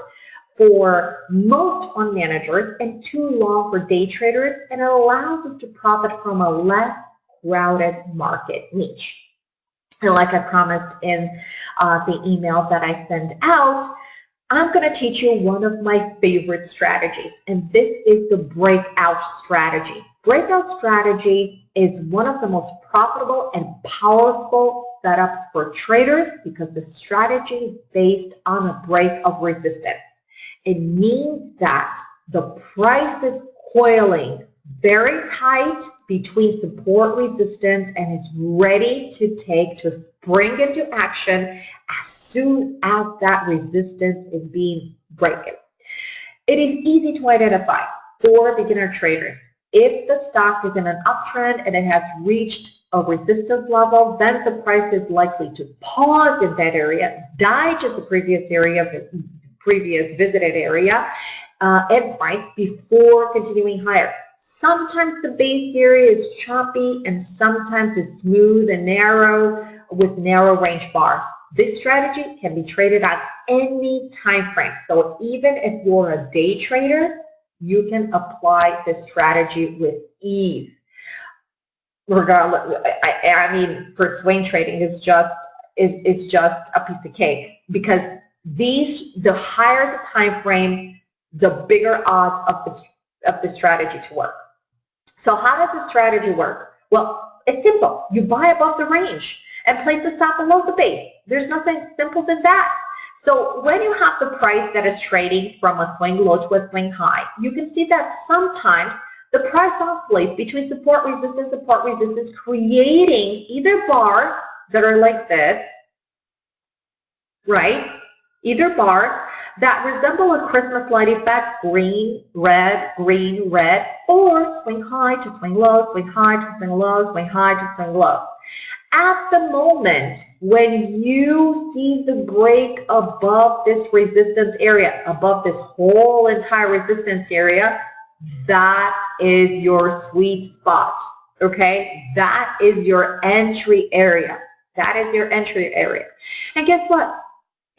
A: for most fund managers and too long for day traders and it allows us to profit from a less crowded market niche. And like I promised in uh, the email that I sent out, I'm going to teach you one of my favorite strategies, and this is the breakout strategy. Breakout strategy is one of the most profitable and powerful setups for traders because the strategy is based on a break of resistance. It means that the price is coiling very tight between support resistance and it's ready to take to spring into action as soon as that resistance is being broken. It is easy to identify for beginner traders. If the stock is in an uptrend and it has reached a resistance level, then the price is likely to pause in that area, digest the previous area, previous visited area uh, and price before continuing higher. Sometimes the base area is choppy and sometimes it's smooth and narrow with narrow range bars. This strategy can be traded at any time frame. So even if you're a day trader, you can apply this strategy with ease. Regardless, I, I mean, for swing trading, it's just is it's just a piece of cake because these the higher the time frame, the bigger odds of of the strategy to work. So how does the strategy work? Well, it's simple. You buy above the range and place the stop below the base. There's nothing simple than that. So when you have the price that is trading from a swing low to a swing high, you can see that sometimes the price oscillates between support resistance, support resistance, creating either bars that are like this, right? Either bars that resemble a Christmas light effect, green, red, green, red, or swing high to swing low, swing high to swing low, swing high to swing low. At the moment when you see the break above this resistance area, above this whole entire resistance area, that is your sweet spot, okay? That is your entry area. That is your entry area. And guess what?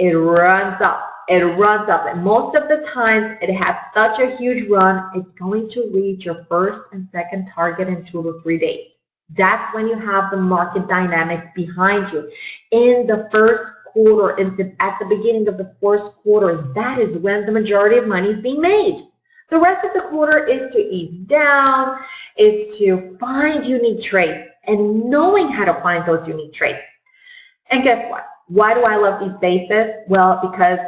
A: It runs up. It runs up. And most of the time, it has such a huge run, it's going to reach your first and second target in two to three days. That's when you have the market dynamic behind you. In the first quarter, in the, at the beginning of the first quarter, that is when the majority of money is being made. The rest of the quarter is to ease down, is to find unique trades and knowing how to find those unique trades. And guess what? Why do I love these bases? Well, because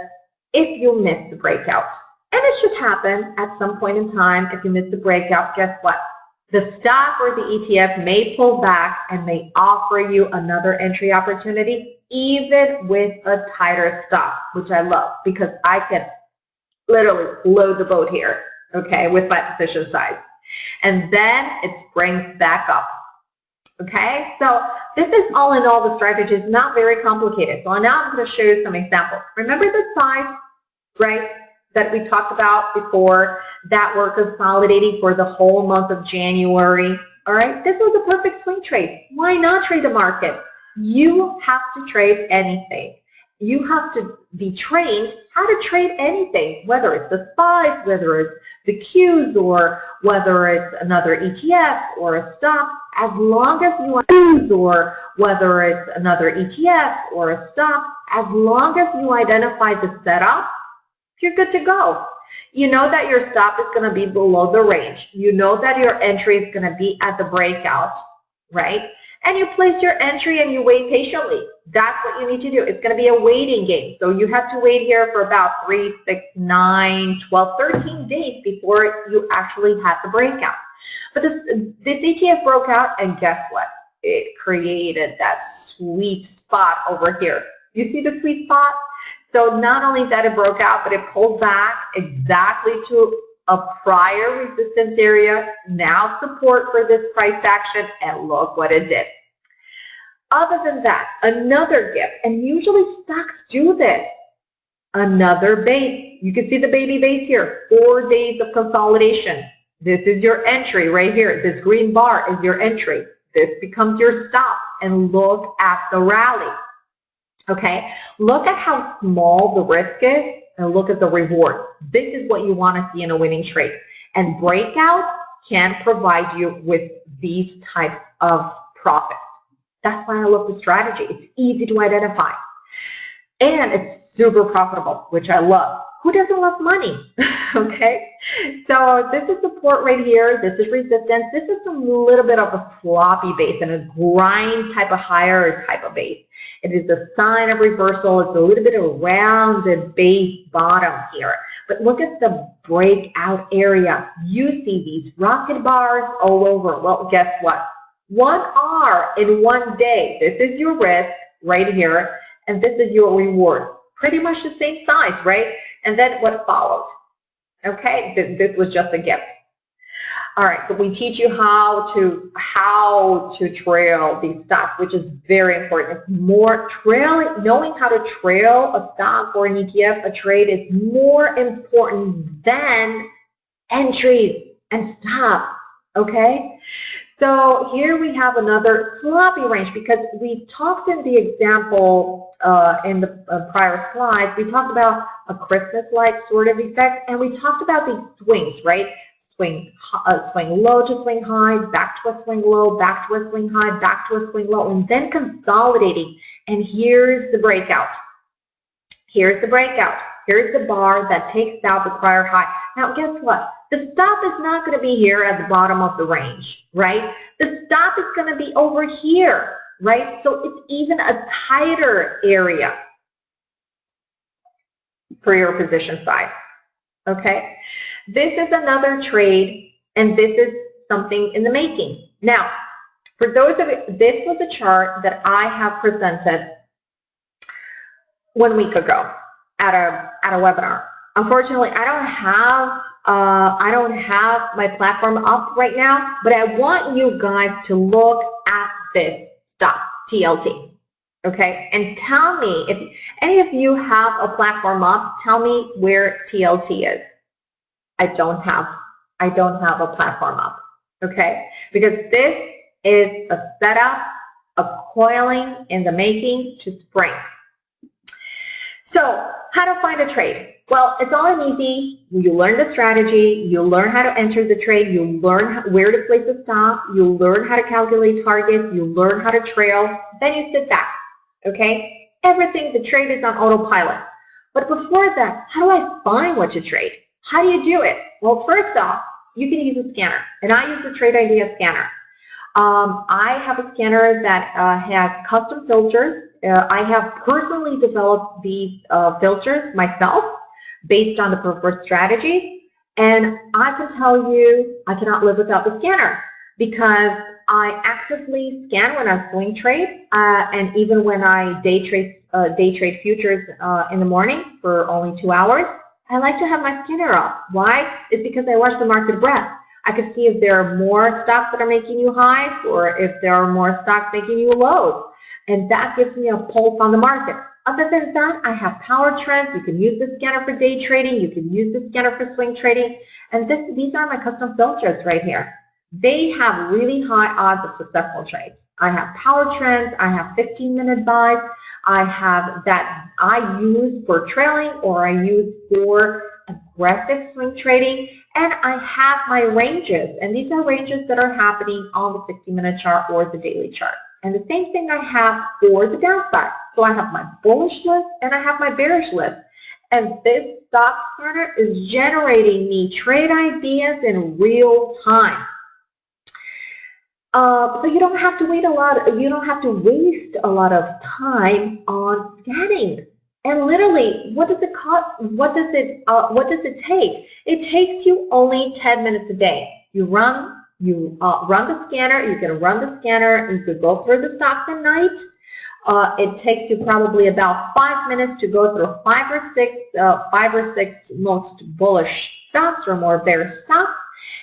A: if you miss the breakout, and it should happen at some point in time, if you miss the breakout, guess what? The stock or the ETF may pull back and may offer you another entry opportunity, even with a tighter stop, which I love because I can literally load the boat here, okay, with my position size. And then it springs back up. Okay, so this is all in all the strategy is not very complicated. So now I'm going to show you some examples. Remember the five, right, that we talked about before that were consolidating for the whole month of January. All right, this was a perfect swing trade. Why not trade the market? You have to trade anything you have to be trained how to trade anything, whether it's the SPYs, whether it's the Qs, or whether it's another ETF or a stock, as long as you or whether it's another ETF or a stock, as long as you identify the setup, you're good to go. You know that your stop is going to be below the range. You know that your entry is going to be at the breakout, right? and you place your entry and you wait patiently. That's what you need to do. It's going to be a waiting game. So you have to wait here for about 3, 6, 9, 12, 13 days before you actually have the breakout. But this, this ETF broke out and guess what? It created that sweet spot over here. You see the sweet spot? So not only that it broke out, but it pulled back exactly to a prior resistance area, now support for this price action, and look what it did. Other than that, another gift, and usually stocks do this, another base. You can see the baby base here, four days of consolidation. This is your entry right here. This green bar is your entry. This becomes your stop, and look at the rally. Okay, look at how small the risk is and look at the reward. This is what you want to see in a winning trade. And breakouts can provide you with these types of profits. That's why I love the strategy. It's easy to identify. And it's super profitable, which I love who doesn't love money? okay, so this is support right here. This is resistance. This is a little bit of a floppy base and a grind type of higher type of base. It is a sign of reversal. It's a little bit of a rounded base bottom here. But look at the breakout area. You see these rocket bars all over. Well, guess what? One R in one day. This is your risk right here, and this is your reward. Pretty much the same size, right? And then what followed. Okay, this was just a gift. All right, so we teach you how to how to trail these stocks, which is very important. More trailing, knowing how to trail a stock or an ETF, a trade is more important than entries and stops. Okay, so here we have another sloppy range because we talked in the example uh, in the uh, prior slides. We talked about a Christmas-like sort of effect, and we talked about these swings, right? swing, uh, swing low to swing high, back to a swing low, back to a swing high, back to a swing low, and then consolidating. And here's the breakout. Here's the breakout. Here's the bar that takes out the prior high. Now, guess what? The stop is not going to be here at the bottom of the range, right? The stop is going to be over here, right? So it's even a tighter area for your position size. Okay, this is another trade, and this is something in the making. Now, for those of you, this was a chart that I have presented one week ago at a at a webinar. Unfortunately, I don't have uh, I don't have my platform up right now, but I want you guys to look at this stuff, TLT okay? And tell me, if any of you have a platform up, tell me where TLT is. I don't have, I don't have a platform up, okay? Because this is a setup, a coiling in the making to spring. So how to find a trade? Well, it's all an easy. You learn the strategy, you learn how to enter the trade, you learn where to place the stop, you learn how to calculate targets, you learn how to trail, then you sit back okay? Everything, the trade is on autopilot. But before that, how do I find what to trade? How do you do it? Well, first off, you can use a scanner, and I use the Trade Idea scanner. Um, I have a scanner that uh, has custom filters. Uh, I have personally developed these uh, filters myself based on the preferred strategy, and I can tell you I cannot live without the scanner because I actively scan when I swing trade, uh, and even when I day trade uh, day trade futures uh, in the morning for only two hours, I like to have my scanner up. Why? It's because I watch the market breadth. I can see if there are more stocks that are making you highs or if there are more stocks making you lows. And that gives me a pulse on the market. Other than that, I have power trends. You can use the scanner for day trading. You can use the scanner for swing trading. And this, these are my custom filters right here they have really high odds of successful trades. I have power trends, I have 15 minute buys, I have that I use for trailing or I use for aggressive swing trading, and I have my ranges, and these are ranges that are happening on the 60 minute chart or the daily chart. And the same thing I have for the downside. So I have my bullish list and I have my bearish list. And this stock scanner is generating me trade ideas in real time. Uh, so you don't have to wait a lot, you don't have to waste a lot of time on scanning. And literally, what does it cost, what does it, uh, what does it take? It takes you only 10 minutes a day. You run, you uh, run the scanner, you can run the scanner, you could go through the stocks at night. Uh, it takes you probably about five minutes to go through five or six, uh, five or six most bullish stocks or more bearish stocks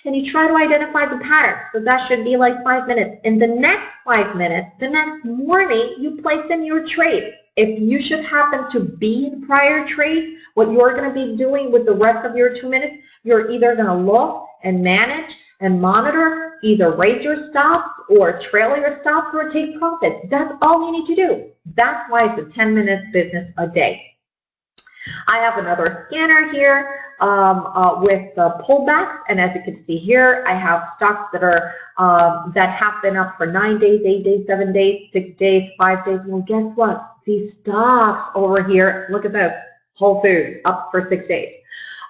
A: and you try to identify the pattern. So that should be like five minutes. In the next five minutes, the next morning, you place in your trade. If you should happen to be in prior trade, what you're going to be doing with the rest of your two minutes, you're either going to look and manage and monitor, either raise your stops or trail your stops or take profits. That's all you need to do. That's why it's a 10 minute business a day. I have another scanner here um, uh, with the pullbacks, and as you can see here, I have stocks that are um, that have been up for nine days, eight days, seven days, six days, five days. Well, guess what? These stocks over here, look at this, Whole Foods up for six days.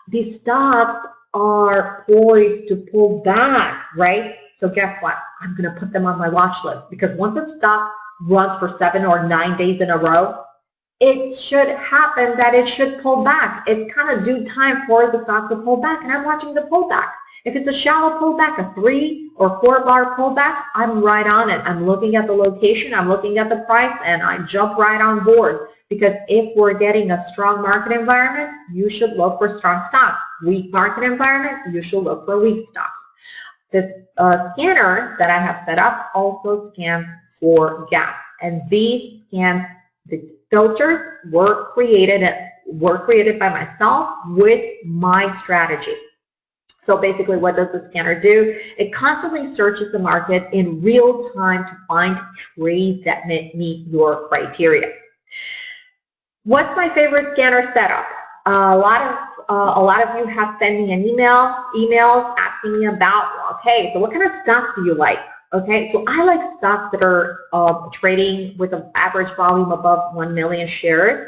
A: These stocks are poised to pull back, right? So guess what? I'm going to put them on my watch list because once a stock runs for seven or nine days in a row, it should happen that it should pull back. It's kind of due time for the stock to pull back, and I'm watching the pullback. If it's a shallow pullback, a three or four bar pullback, I'm right on it. I'm looking at the location, I'm looking at the price, and I jump right on board. Because if we're getting a strong market environment, you should look for strong stocks. Weak market environment, you should look for weak stocks. This uh, scanner that I have set up also scans for gaps. And these scans, these filters were created, were created by myself with my strategy. So basically, what does the scanner do? It constantly searches the market in real time to find trades that meet your criteria. What's my favorite scanner setup? A lot of uh, a lot of you have sent me an email, emails asking me about, okay, so what kind of stocks do you like? Okay, so I like stocks that are uh, trading with an average volume above 1 million shares.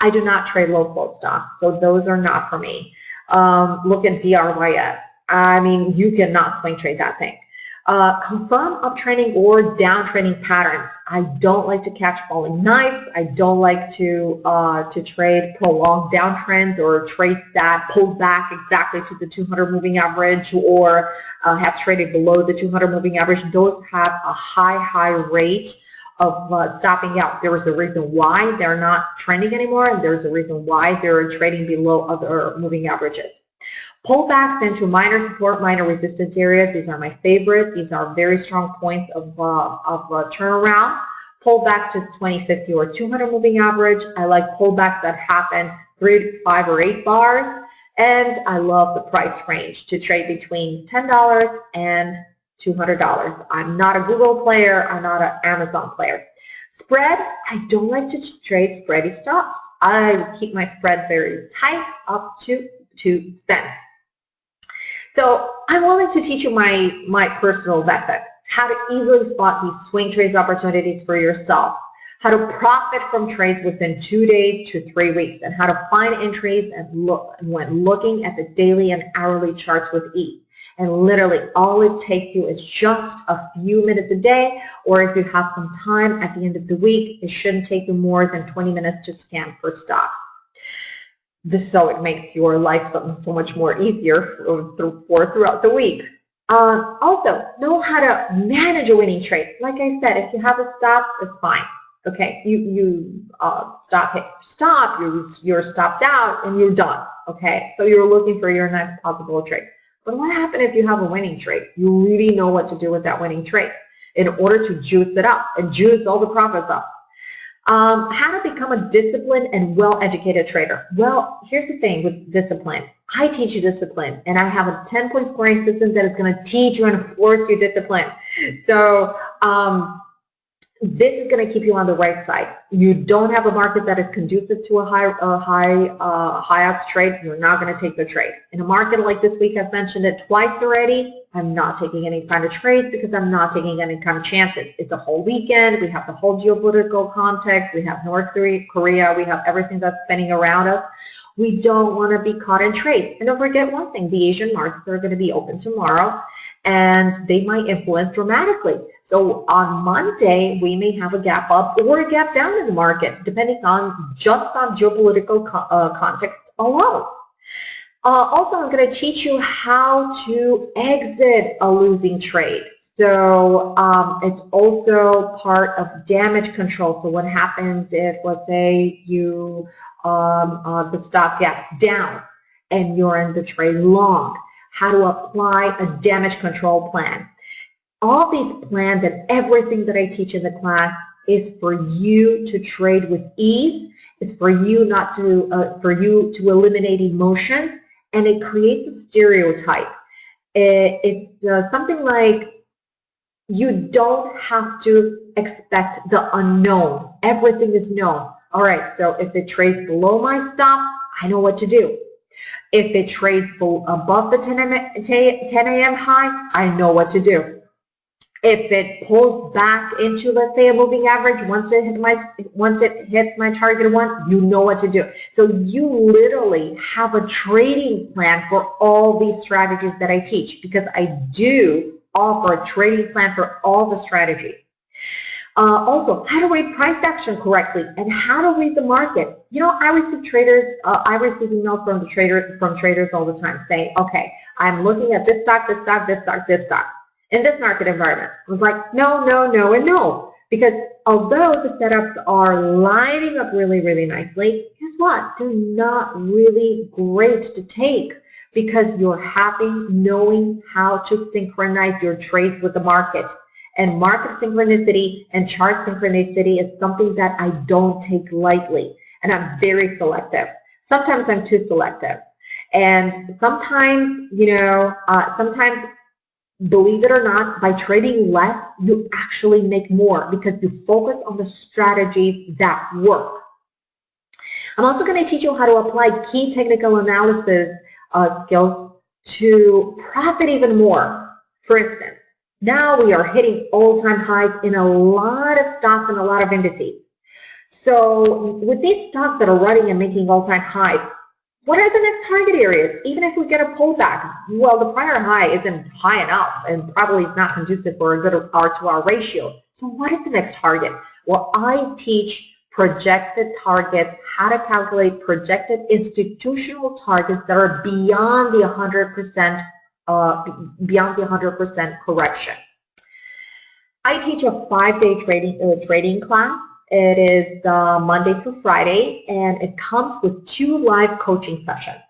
A: I do not trade low float stocks, so those are not for me. Um, look at DRYF. I mean, you cannot swing trade that thing. Uh, confirm uptrending or downtrending patterns. I don't like to catch falling knives. I don't like to uh, to trade prolonged downtrends or trade that pulled back exactly to the 200 moving average or uh, have traded below the 200 moving average. Those have a high, high rate of uh, stopping out. There is a reason why they're not trending anymore, and there's a reason why they're trading below other moving averages. Pullbacks into minor support, minor resistance areas. These are my favorite. These are very strong points of, uh, of uh, turnaround. Pullbacks to 2050 or 200 moving average. I like pullbacks that happen three, five, or eight bars. And I love the price range to trade between $10 and $200. I'm not a Google player. I'm not an Amazon player. Spread, I don't like to trade spready stops. I keep my spread very tight up to 2 cents. So I'm willing to teach you my, my personal method, how to easily spot these swing trades opportunities for yourself, how to profit from trades within two days to three weeks, and how to find entries and look when looking at the daily and hourly charts with ease. And literally all it takes you is just a few minutes a day, or if you have some time at the end of the week, it shouldn't take you more than 20 minutes to scan for stocks this so it makes your life so, so much more easier for, for throughout the week. Um, also, know how to manage a winning trade. Like I said, if you have a stop, it's fine. Okay, you you uh, stop hit stop, you're you're stopped out, and you're done. Okay, so you're looking for your next possible trade. But what happens if you have a winning trade? You really know what to do with that winning trade in order to juice it up and juice all the profits up. Um, how to become a disciplined and well-educated trader. Well, here's the thing with discipline. I teach you discipline, and I have a 10-point scoring system that is going to teach you and force you discipline. So um, this is going to keep you on the right side. You don't have a market that is conducive to a high, a high, uh, high odds trade. You're not going to take the trade. In a market like this week, I've mentioned it twice already. I'm not taking any kind of trades because I'm not taking any kind of chances. It's a whole weekend. We have the whole geopolitical context. We have North Korea. We have everything that's spinning around us. We don't want to be caught in trades. And don't forget one thing, the Asian markets are going to be open tomorrow and they might influence dramatically. So on Monday, we may have a gap up or a gap down in the market, depending on just on geopolitical co uh, context alone. Uh, also, I'm going to teach you how to exit a losing trade. So um, it's also part of damage control. So what happens if, let's say, you um, uh, the stock gets down and you're in the trade long? How to apply a damage control plan. All these plans and everything that I teach in the class is for you to trade with ease. It's for you not to, uh, for you to eliminate emotions, and it creates a stereotype. It, uh, something like you don't have to expect the unknown. Everything is known. All right, so if it trades below my stop, I know what to do. If it trades above the 10 a.m. high, I know what to do. If it pulls back into, let's say, a moving average, once it hits my once it hits my target one, you know what to do. So you literally have a trading plan for all these strategies that I teach because I do offer a trading plan for all the strategies. Uh, also, how to read price action correctly and how to read the market. You know, I receive traders, uh, I receive emails from the trader from traders all the time saying, okay, I'm looking at this stock, this stock, this stock, this stock in this market environment. I was like, no, no, no, and no. Because although the setups are lining up really, really nicely, guess what? They're not really great to take because you're happy knowing how to synchronize your trades with the market. And market synchronicity and chart synchronicity is something that I don't take lightly. And I'm very selective. Sometimes I'm too selective. And sometimes, you know, uh, sometimes, believe it or not, by trading less, you actually make more because you focus on the strategies that work. I'm also going to teach you how to apply key technical analysis uh, skills to profit even more. For instance, now we are hitting all-time highs in a lot of stocks and a lot of indices. So with these stocks that are running and making all-time highs, what are the next target areas? Even if we get a pullback, well, the prior high isn't high enough and probably is not conducive for a good R to R ratio. So what is the next target? Well, I teach projected targets, how to calculate projected institutional targets that are beyond the 100% uh, beyond the 100% correction. I teach a five-day trading uh, trading class. It is uh, Monday through Friday, and it comes with two live coaching sessions.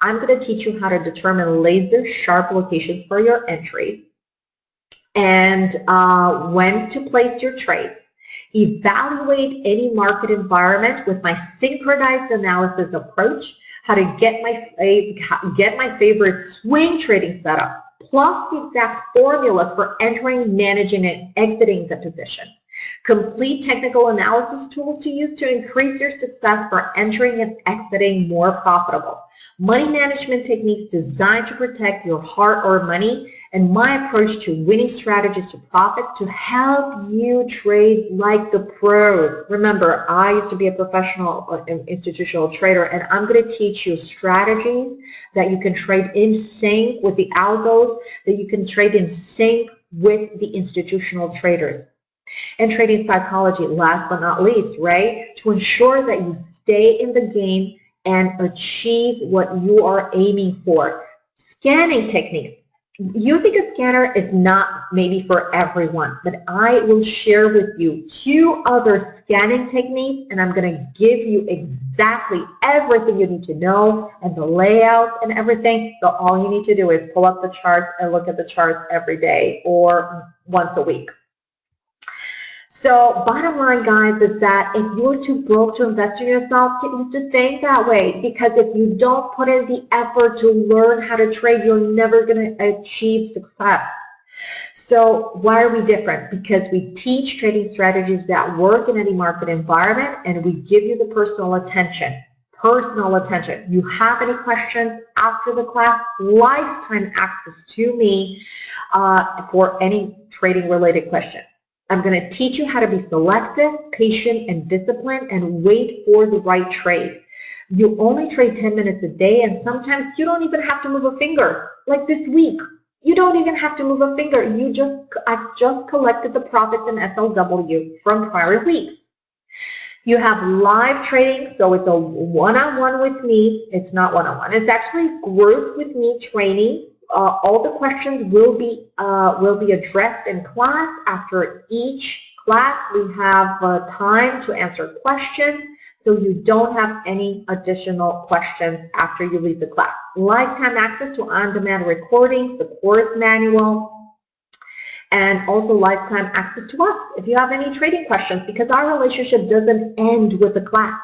A: I'm going to teach you how to determine laser sharp locations for your entries and uh, when to place your trades evaluate any market environment with my synchronized analysis approach, how to get my, get my favorite swing trading setup, plus the exact formulas for entering, managing, and exiting the position. Complete technical analysis tools to use to increase your success for entering and exiting more profitable. Money management techniques designed to protect your hard-earned money and my approach to winning strategies to profit to help you trade like the pros. Remember, I used to be a professional uh, institutional trader and I'm going to teach you strategies that you can trade in sync with the algos, that you can trade in sync with the institutional traders. And trading psychology, last but not least, right? To ensure that you stay in the game and achieve what you are aiming for. Scanning techniques using a scanner is not maybe for everyone, but I will share with you two other scanning techniques and I'm going to give you exactly everything you need to know and the layouts and everything. So all you need to do is pull up the charts and look at the charts every day or once a week. So bottom line, guys, is that if you're too broke to invest in yourself, used to staying that way. Because if you don't put in the effort to learn how to trade, you're never going to achieve success. So why are we different? Because we teach trading strategies that work in any market environment and we give you the personal attention. Personal attention. You have any questions after the class? Lifetime access to me uh, for any trading related question. I'm going to teach you how to be selective, patient, and disciplined and wait for the right trade. You only trade 10 minutes a day and sometimes you don't even have to move a finger. Like this week, you don't even have to move a finger. You just, I've just collected the profits in SLW from prior weeks. You have live trading, so it's a one-on-one -on -one with me. It's not one-on-one. -on -one. It's actually group with me training uh, all the questions will be uh, will be addressed in class. After each class, we have uh, time to answer questions, so you don't have any additional questions after you leave the class. Lifetime access to on-demand recording, the course manual, and also lifetime access to us if you have any trading questions because our relationship doesn't end with the class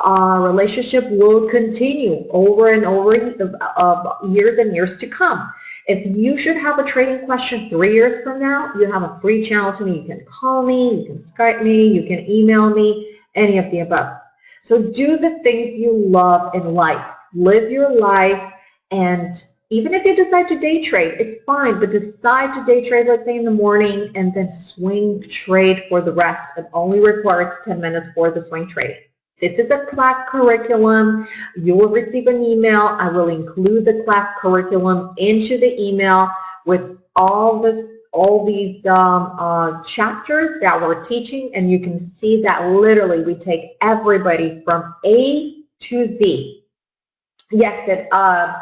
A: our relationship will continue over and over uh, years and years to come. If you should have a trading question three years from now, you have a free channel to me. You can call me, you can Skype me, you can email me, any of the above. So do the things you love in life. Live your life and even if you decide to day trade, it's fine, but decide to day trade, let's say in the morning, and then swing trade for the rest. It only requires 10 minutes for the swing trading. This is a class curriculum. You will receive an email. I will include the class curriculum into the email with all this all these um, uh, chapters that we're teaching and you can see that literally we take everybody from A to Z. Yes, it, uh,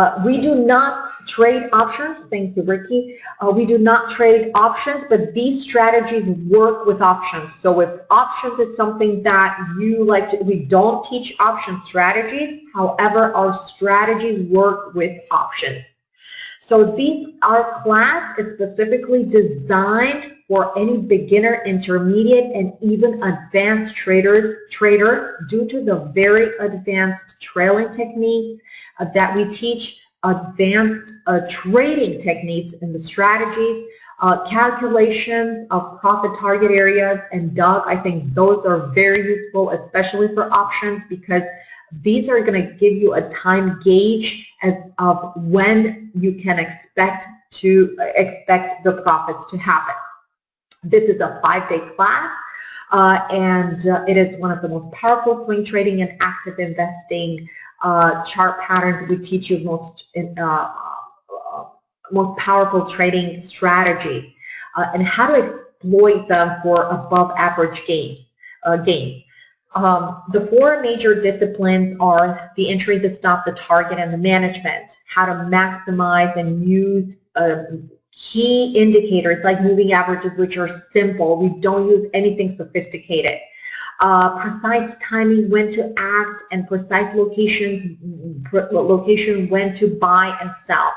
A: Uh, we do not trade options. Thank you, Ricky. Uh, we do not trade options, but these strategies work with options. So if options is something that you like to, we don't teach option strategies. However, our strategies work with options. So these, our class is specifically designed for any beginner, intermediate, and even advanced traders, trader due to the very advanced trailing techniques that we teach, advanced uh, trading techniques and the strategies, uh, calculations of profit target areas, and Doug, I think those are very useful, especially for options because these are going to give you a time gauge as of when you can expect to expect the profits to happen. This is a five-day class, uh, and uh, it is one of the most powerful swing trading and active investing uh, chart patterns. We teach you most uh, uh, most powerful trading strategies uh, and how to exploit them for above average gains. gains. Um, the four major disciplines are the entry, the stop, the target, and the management. How to maximize and use uh, key indicators like moving averages, which are simple. We don't use anything sophisticated. Uh, precise timing when to act and precise locations location when to buy and sell.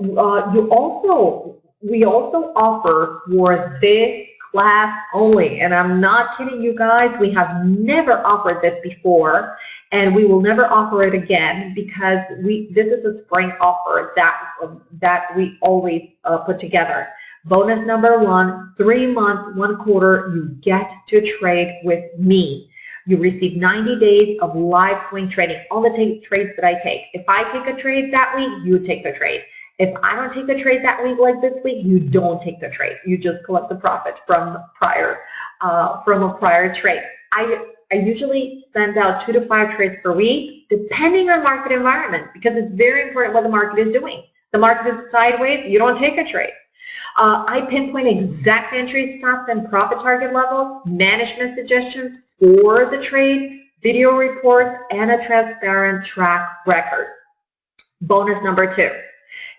A: Uh, you also we also offer for this class only. And I'm not kidding you guys. We have never offered this before and we will never offer it again because we this is a spring offer that, that we always uh, put together. Bonus number one, three months, one quarter, you get to trade with me. You receive 90 days of live swing trading, all the trades that I take. If I take a trade that week, you take the trade. If I don't take a trade that week like this week, you don't take the trade. You just collect the profit from prior uh, from a prior trade. I I usually send out two to five trades per week, depending on market environment, because it's very important what the market is doing. The market is sideways, you don't take a trade. Uh, I pinpoint exact entry stops and profit target levels, management suggestions for the trade, video reports, and a transparent track record. Bonus number two.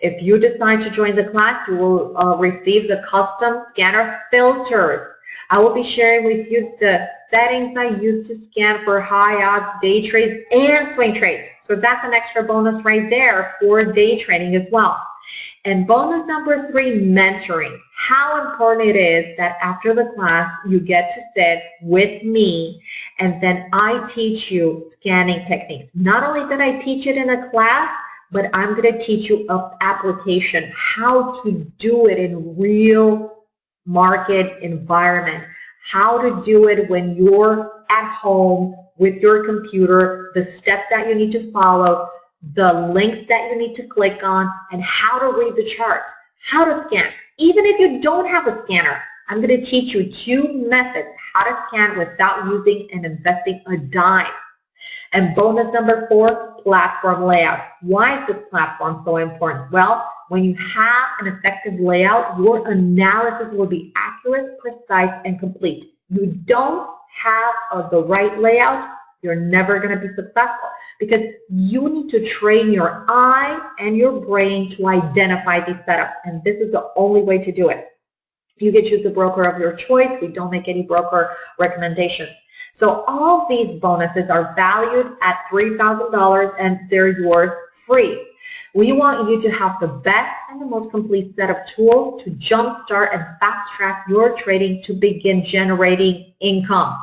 A: If you decide to join the class, you will uh, receive the custom scanner filters. I will be sharing with you the settings I use to scan for high odds day trades and swing trades. So that's an extra bonus right there for day trading as well. And bonus number three, mentoring. How important it is that after the class you get to sit with me and then I teach you scanning techniques. Not only that I teach it in a class, but I'm going to teach you an application, how to do it in real market environment, how to do it when you're at home with your computer, the steps that you need to follow, the links that you need to click on, and how to read the charts, how to scan. Even if you don't have a scanner, I'm going to teach you two methods how to scan without using and investing a dime. And bonus number four, platform layout. Why is this platform so important? Well, when you have an effective layout, your analysis will be accurate, precise, and complete. You don't have the right layout, you're never going to be successful because you need to train your eye and your brain to identify these setups, and this is the only way to do it. You can choose the broker of your choice. We don't make any broker recommendations. So all these bonuses are valued at $3,000 and they're yours free. We want you to have the best and the most complete set of tools to jumpstart and fast track your trading to begin generating income.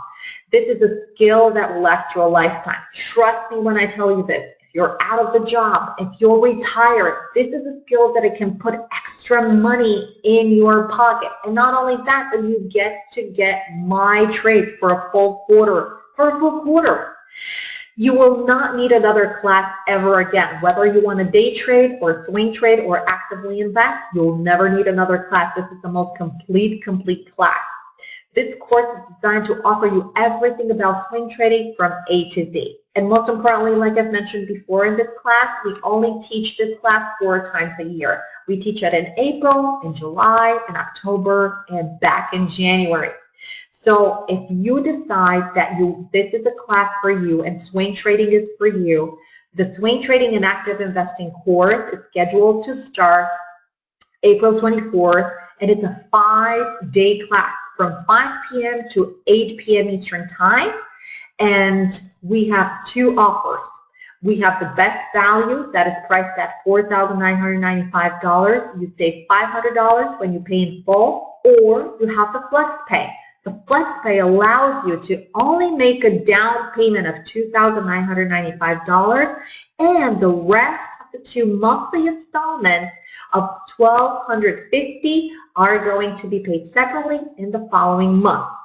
A: This is a skill that will last you a lifetime. Trust me when I tell you this you're out of the job, if you're retired, this is a skill that it can put extra money in your pocket. And not only that, but you get to get my trades for a full quarter, for a full quarter. You will not need another class ever again. Whether you want to day trade or swing trade or actively invest, you'll never need another class. This is the most complete, complete class. This course is designed to offer you everything about swing trading from A to Z. And most importantly, like I've mentioned before in this class, we only teach this class four times a year. We teach it in April, in July, in October, and back in January. So if you decide that you this is a class for you and swing trading is for you, the swing trading and active investing course is scheduled to start April 24th and it's a five-day class from 5 p.m. to 8 p.m. Eastern Time. And we have two offers. We have the best value that is priced at $4,995. You save $500 when you pay in full, or you have the flex pay. The flex pay allows you to only make a down payment of $2,995 and the rest of the two monthly installments of 1,250 are going to be paid separately in the following month.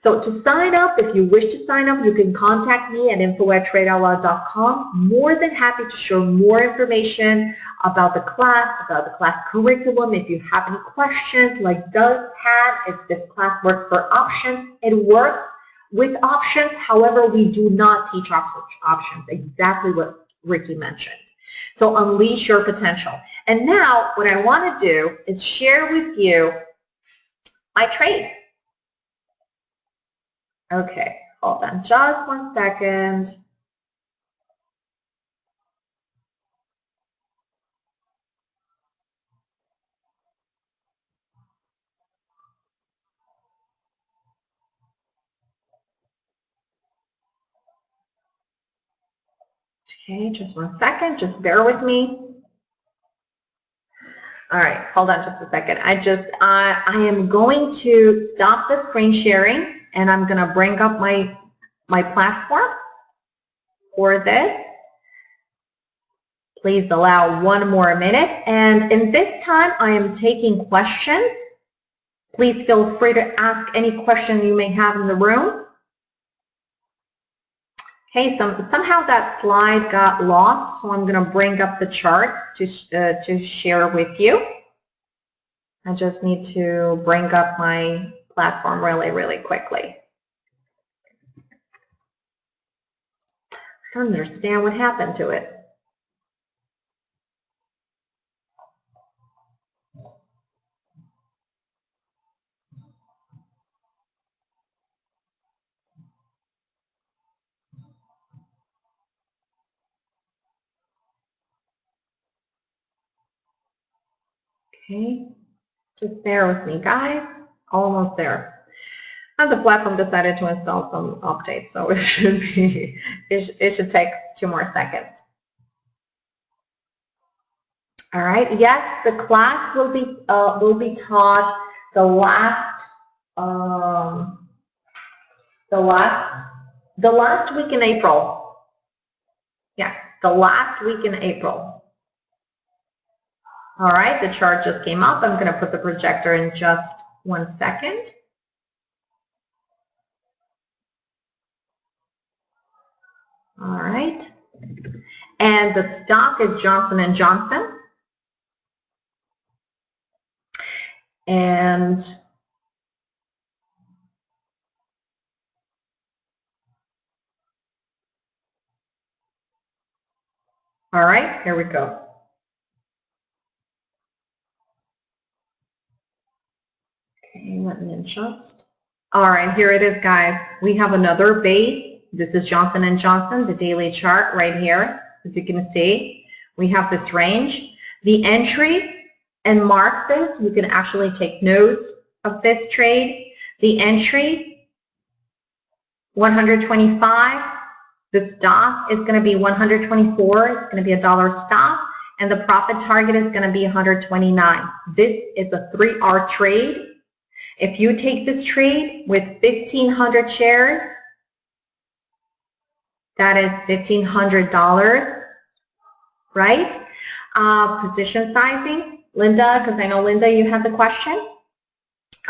A: So to sign up, if you wish to sign up, you can contact me at info at tradeoutloud.com. More than happy to share more information about the class, about the class curriculum. If you have any questions like Doug had, if this class works for options, it works with options. However, we do not teach options, exactly what Ricky mentioned. So unleash your potential. And now what I want to do is share with you my trade. Okay, hold on just one second. Okay, just one second, just bear with me. All right, hold on just a second. I just, uh, I am going to stop the screen sharing and I'm going to bring up my, my platform for this. Please allow one more minute. And in this time, I am taking questions. Please feel free to ask any question you may have in the room. Okay, some, somehow that slide got lost, so I'm going to bring up the chart to, uh, to share with you. I just need to bring up my platform really, really quickly. I don't understand what happened to it. Okay, just bear with me, guys almost there. And the platform decided to install some updates, so it should be it, it should take two more seconds. All right. Yes, the class will be uh, will be taught the last um, the last the last week in April. Yes, the last week in April. All right, the chart just came up. I'm going to put the projector in just one second. All right. And the stock is Johnson & Johnson. And all right, here we go. Okay, let me adjust. All right, here it is, guys. We have another base. This is Johnson & Johnson, the daily chart right here. As you can see, we have this range. The entry and mark this. You can actually take notes of this trade. The entry, 125. The stop is going to be 124. It's going to be a dollar stop. And the profit target is going to be 129. This is a 3R trade. If you take this trade with 1,500 shares, that is $1,500, right? Uh, position sizing, Linda, because I know, Linda, you have the question.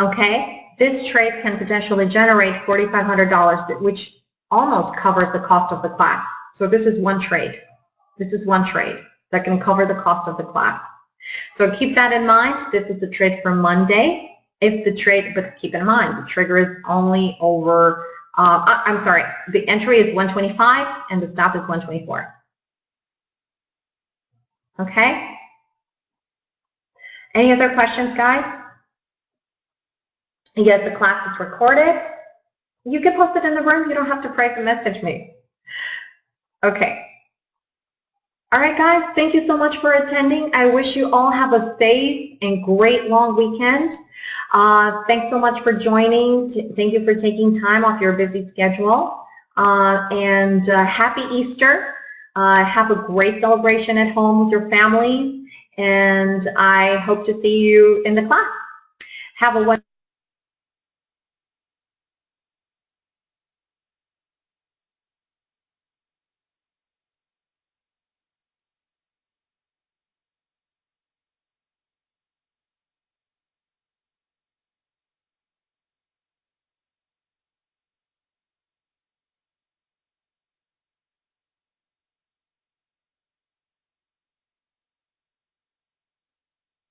A: Okay, this trade can potentially generate $4,500, which almost covers the cost of the class. So this is one trade. This is one trade that can cover the cost of the class. So keep that in mind. This is a trade for Monday if the trade, but keep in mind, the trigger is only over, uh, uh I'm sorry, the entry is 125 and the stop is 124. Okay? Any other questions, guys? Yes, the class is recorded. You can post it in the room. You don't have to private message me. Okay. All right, guys, thank you so much for attending. I wish you all have a safe and great long weekend. Uh, thanks so much for joining. Thank you for taking time off your busy schedule. Uh, and uh, happy Easter. Uh, have a great celebration at home with your family. And I hope to see you in the class. Have a wonderful